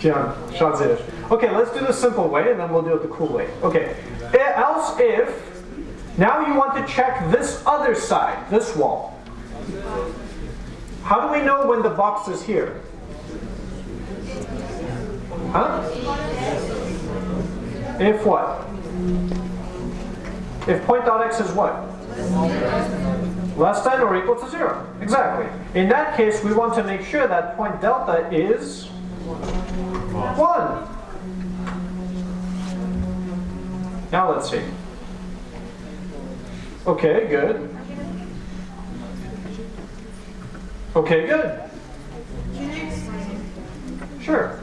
John, Shazir. Okay, let's do the simple way and then we'll do it the cool way. Okay, E- else if, now you want to check this other side, this wall. How do we know when the box is here? Huh? If what? If point dot x is what? Less than or equal to zero. Exactly. In that case, we want to make sure that point delta is 1. Now let's see. Okay, good. Okay, good. Sure.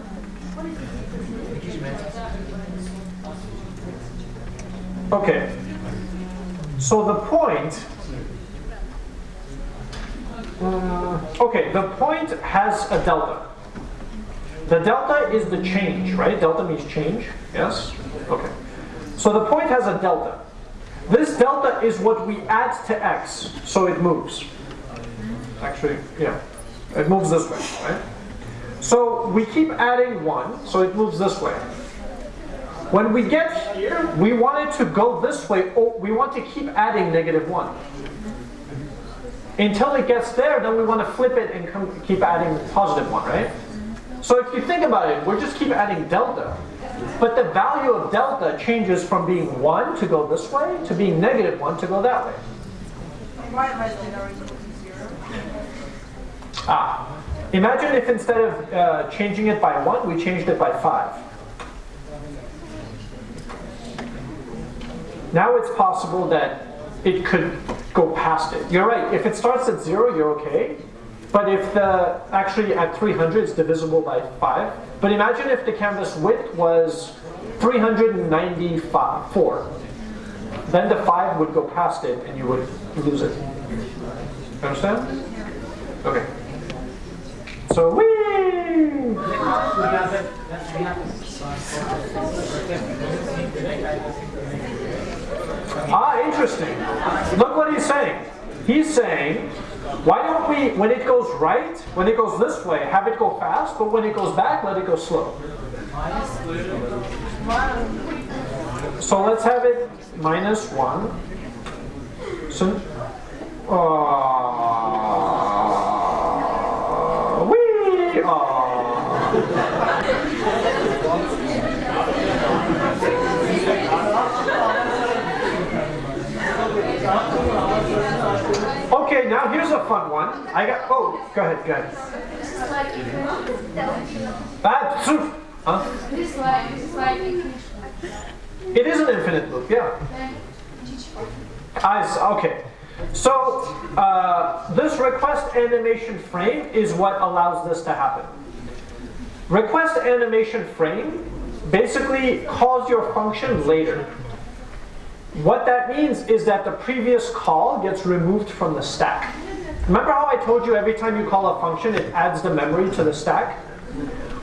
Okay. So the point. Uh, okay, the point has a delta. The delta is the change, right? Delta means change. Yes? Okay. So the point has a delta. This delta is what we add to x, so it moves. Actually, yeah. It moves this way, right? So we keep adding 1, so it moves this way. When we get here, we want it to go this way. Oh, we want to keep adding negative 1. Until it gets there, then we want to flip it and come, keep adding positive 1, right? So if you think about it, we're just keep adding delta. But the value of delta changes from being 1 to go this way to being negative 1 to go that way. Why than or zero? Ah, imagine if instead of uh, changing it by 1, we changed it by 5. Now it's possible that it could go past it. You're right, if it starts at 0, you're okay. But if the, actually at 300 it's divisible by 5. But imagine if the canvas width was 394. Then the 5 would go past it and you would lose it. Understand? Okay. So, whee! Ah, interesting. Look what he's saying. He's saying, why don't we, when it goes right, when it goes this way, have it go fast, but when it goes back, let it go slow. So let's have it minus 1. So, uh, wee, uh. Okay, now here's a fun one. I got, oh, go ahead, go ahead. Like, delta. Ah. Huh? It is an infinite loop, yeah. I okay. So uh, this request animation frame is what allows this to happen. Request animation frame basically calls your function later. What that means is that the previous call gets removed from the stack. Remember how I told you every time you call a function, it adds the memory to the stack?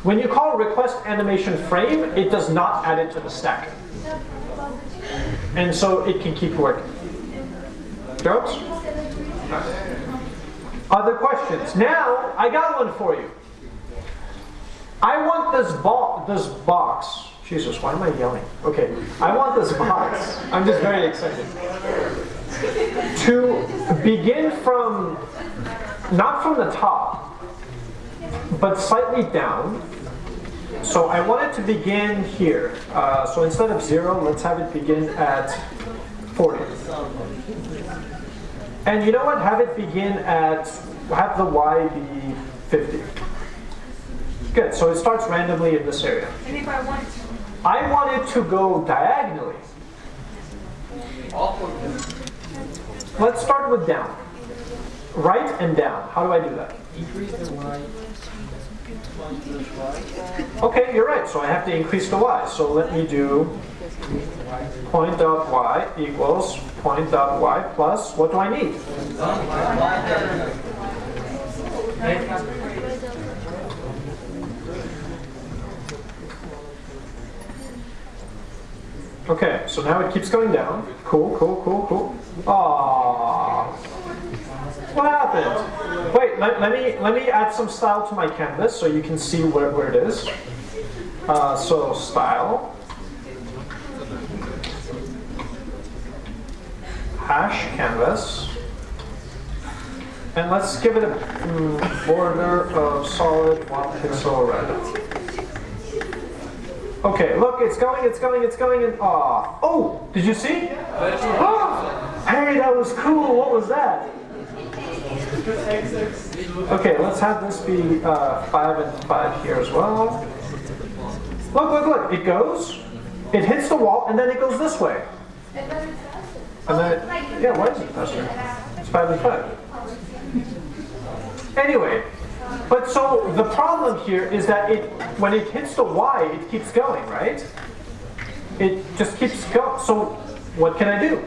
When you call request animation frame, it does not add it to the stack. And so it can keep working. Jokes? Other questions? Now, I got one for you. I want this ball, this box. Jesus, why am I yelling? Okay, I want this box. I'm just very excited. To begin from, not from the top, but slightly down. So I want it to begin here. Uh, so instead of zero, let's have it begin at 40. And you know what? Have it begin at, have the y be 50. Good, so it starts randomly in this area. And if I want to, I want it to go diagonally. Let's start with down. Right and down. How do I do that? Increase the y. Okay, you're right. So I have to increase the y. So let me do point dot y equals point dot y plus, what do I need? Okay, so now it keeps going down. Cool, cool, cool, cool. Aww. What happened? Wait, let, let me let me add some style to my canvas so you can see where, where it is. Uh, so style. Hash canvas. And let's give it a mm, border of solid one pixel red. Okay, look, it's going, it's going, it's going, and ah. Oh, did you see? Ah, hey, that was cool. What was that? Okay, let's have this be uh, 5 and 5 here as well. Look, look, look. It goes, it hits the wall, and then it goes this way. And then. And then, it, yeah, why is it faster? It's 5 and 5. Anyway, but so the problem here is that it, when it hits the Y, it keeps going, right? It just keeps going. So what can I do?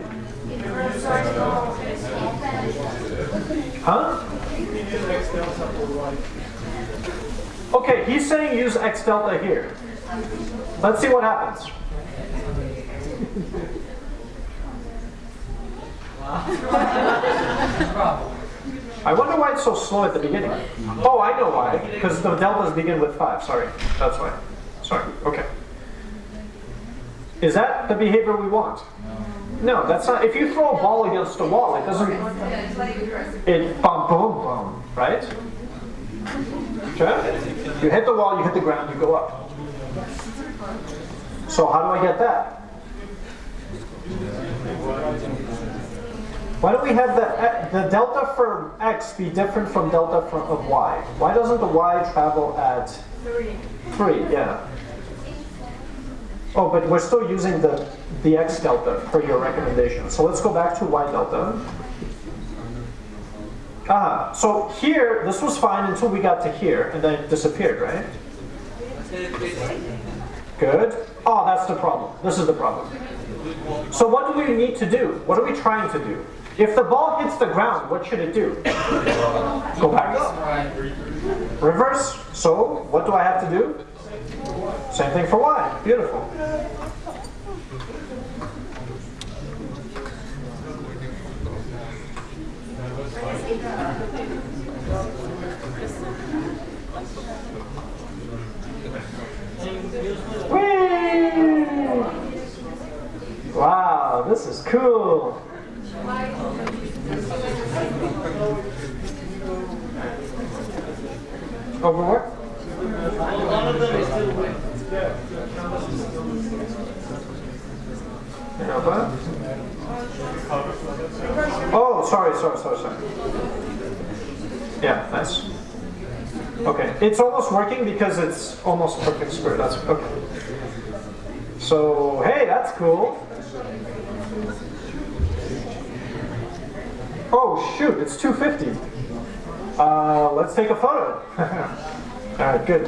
Huh? Okay, he's saying use x delta here. Let's see what happens. I wonder why it's so slow at the beginning. Oh, I know why. Because the deltas begin with 5. Sorry. That's why. Sorry. Okay. Is that the behavior we want? No, that's not. If you throw a ball against a wall, it doesn't. It bum, boom, boom, right? Okay? You hit the wall, you hit the ground, you go up. So, how do I get that? Why don't we have the, the delta for x be different from delta for, of y? Why doesn't the y travel at 3? 3, Yeah. Oh, but we're still using the, the x delta for your recommendation. So let's go back to y delta. Ah, so here, this was fine until we got to here, and then it disappeared, right? Good. Oh, that's the problem. This is the problem. So what do we need to do? What are we trying to do? If the ball hits the ground, what should it do? Go back up. Reverse. So what do I have to do? Same thing for y. Beautiful. Whee! Wow, this is cool. Oh, Over what? Yeah, what? Oh, sorry, sorry, sorry, sorry. Yeah, nice. Okay, it's almost working because it's almost perfect square. That's okay. So hey, that's cool. Oh shoot, it's 250. Uh, let's take a photo. All right, good.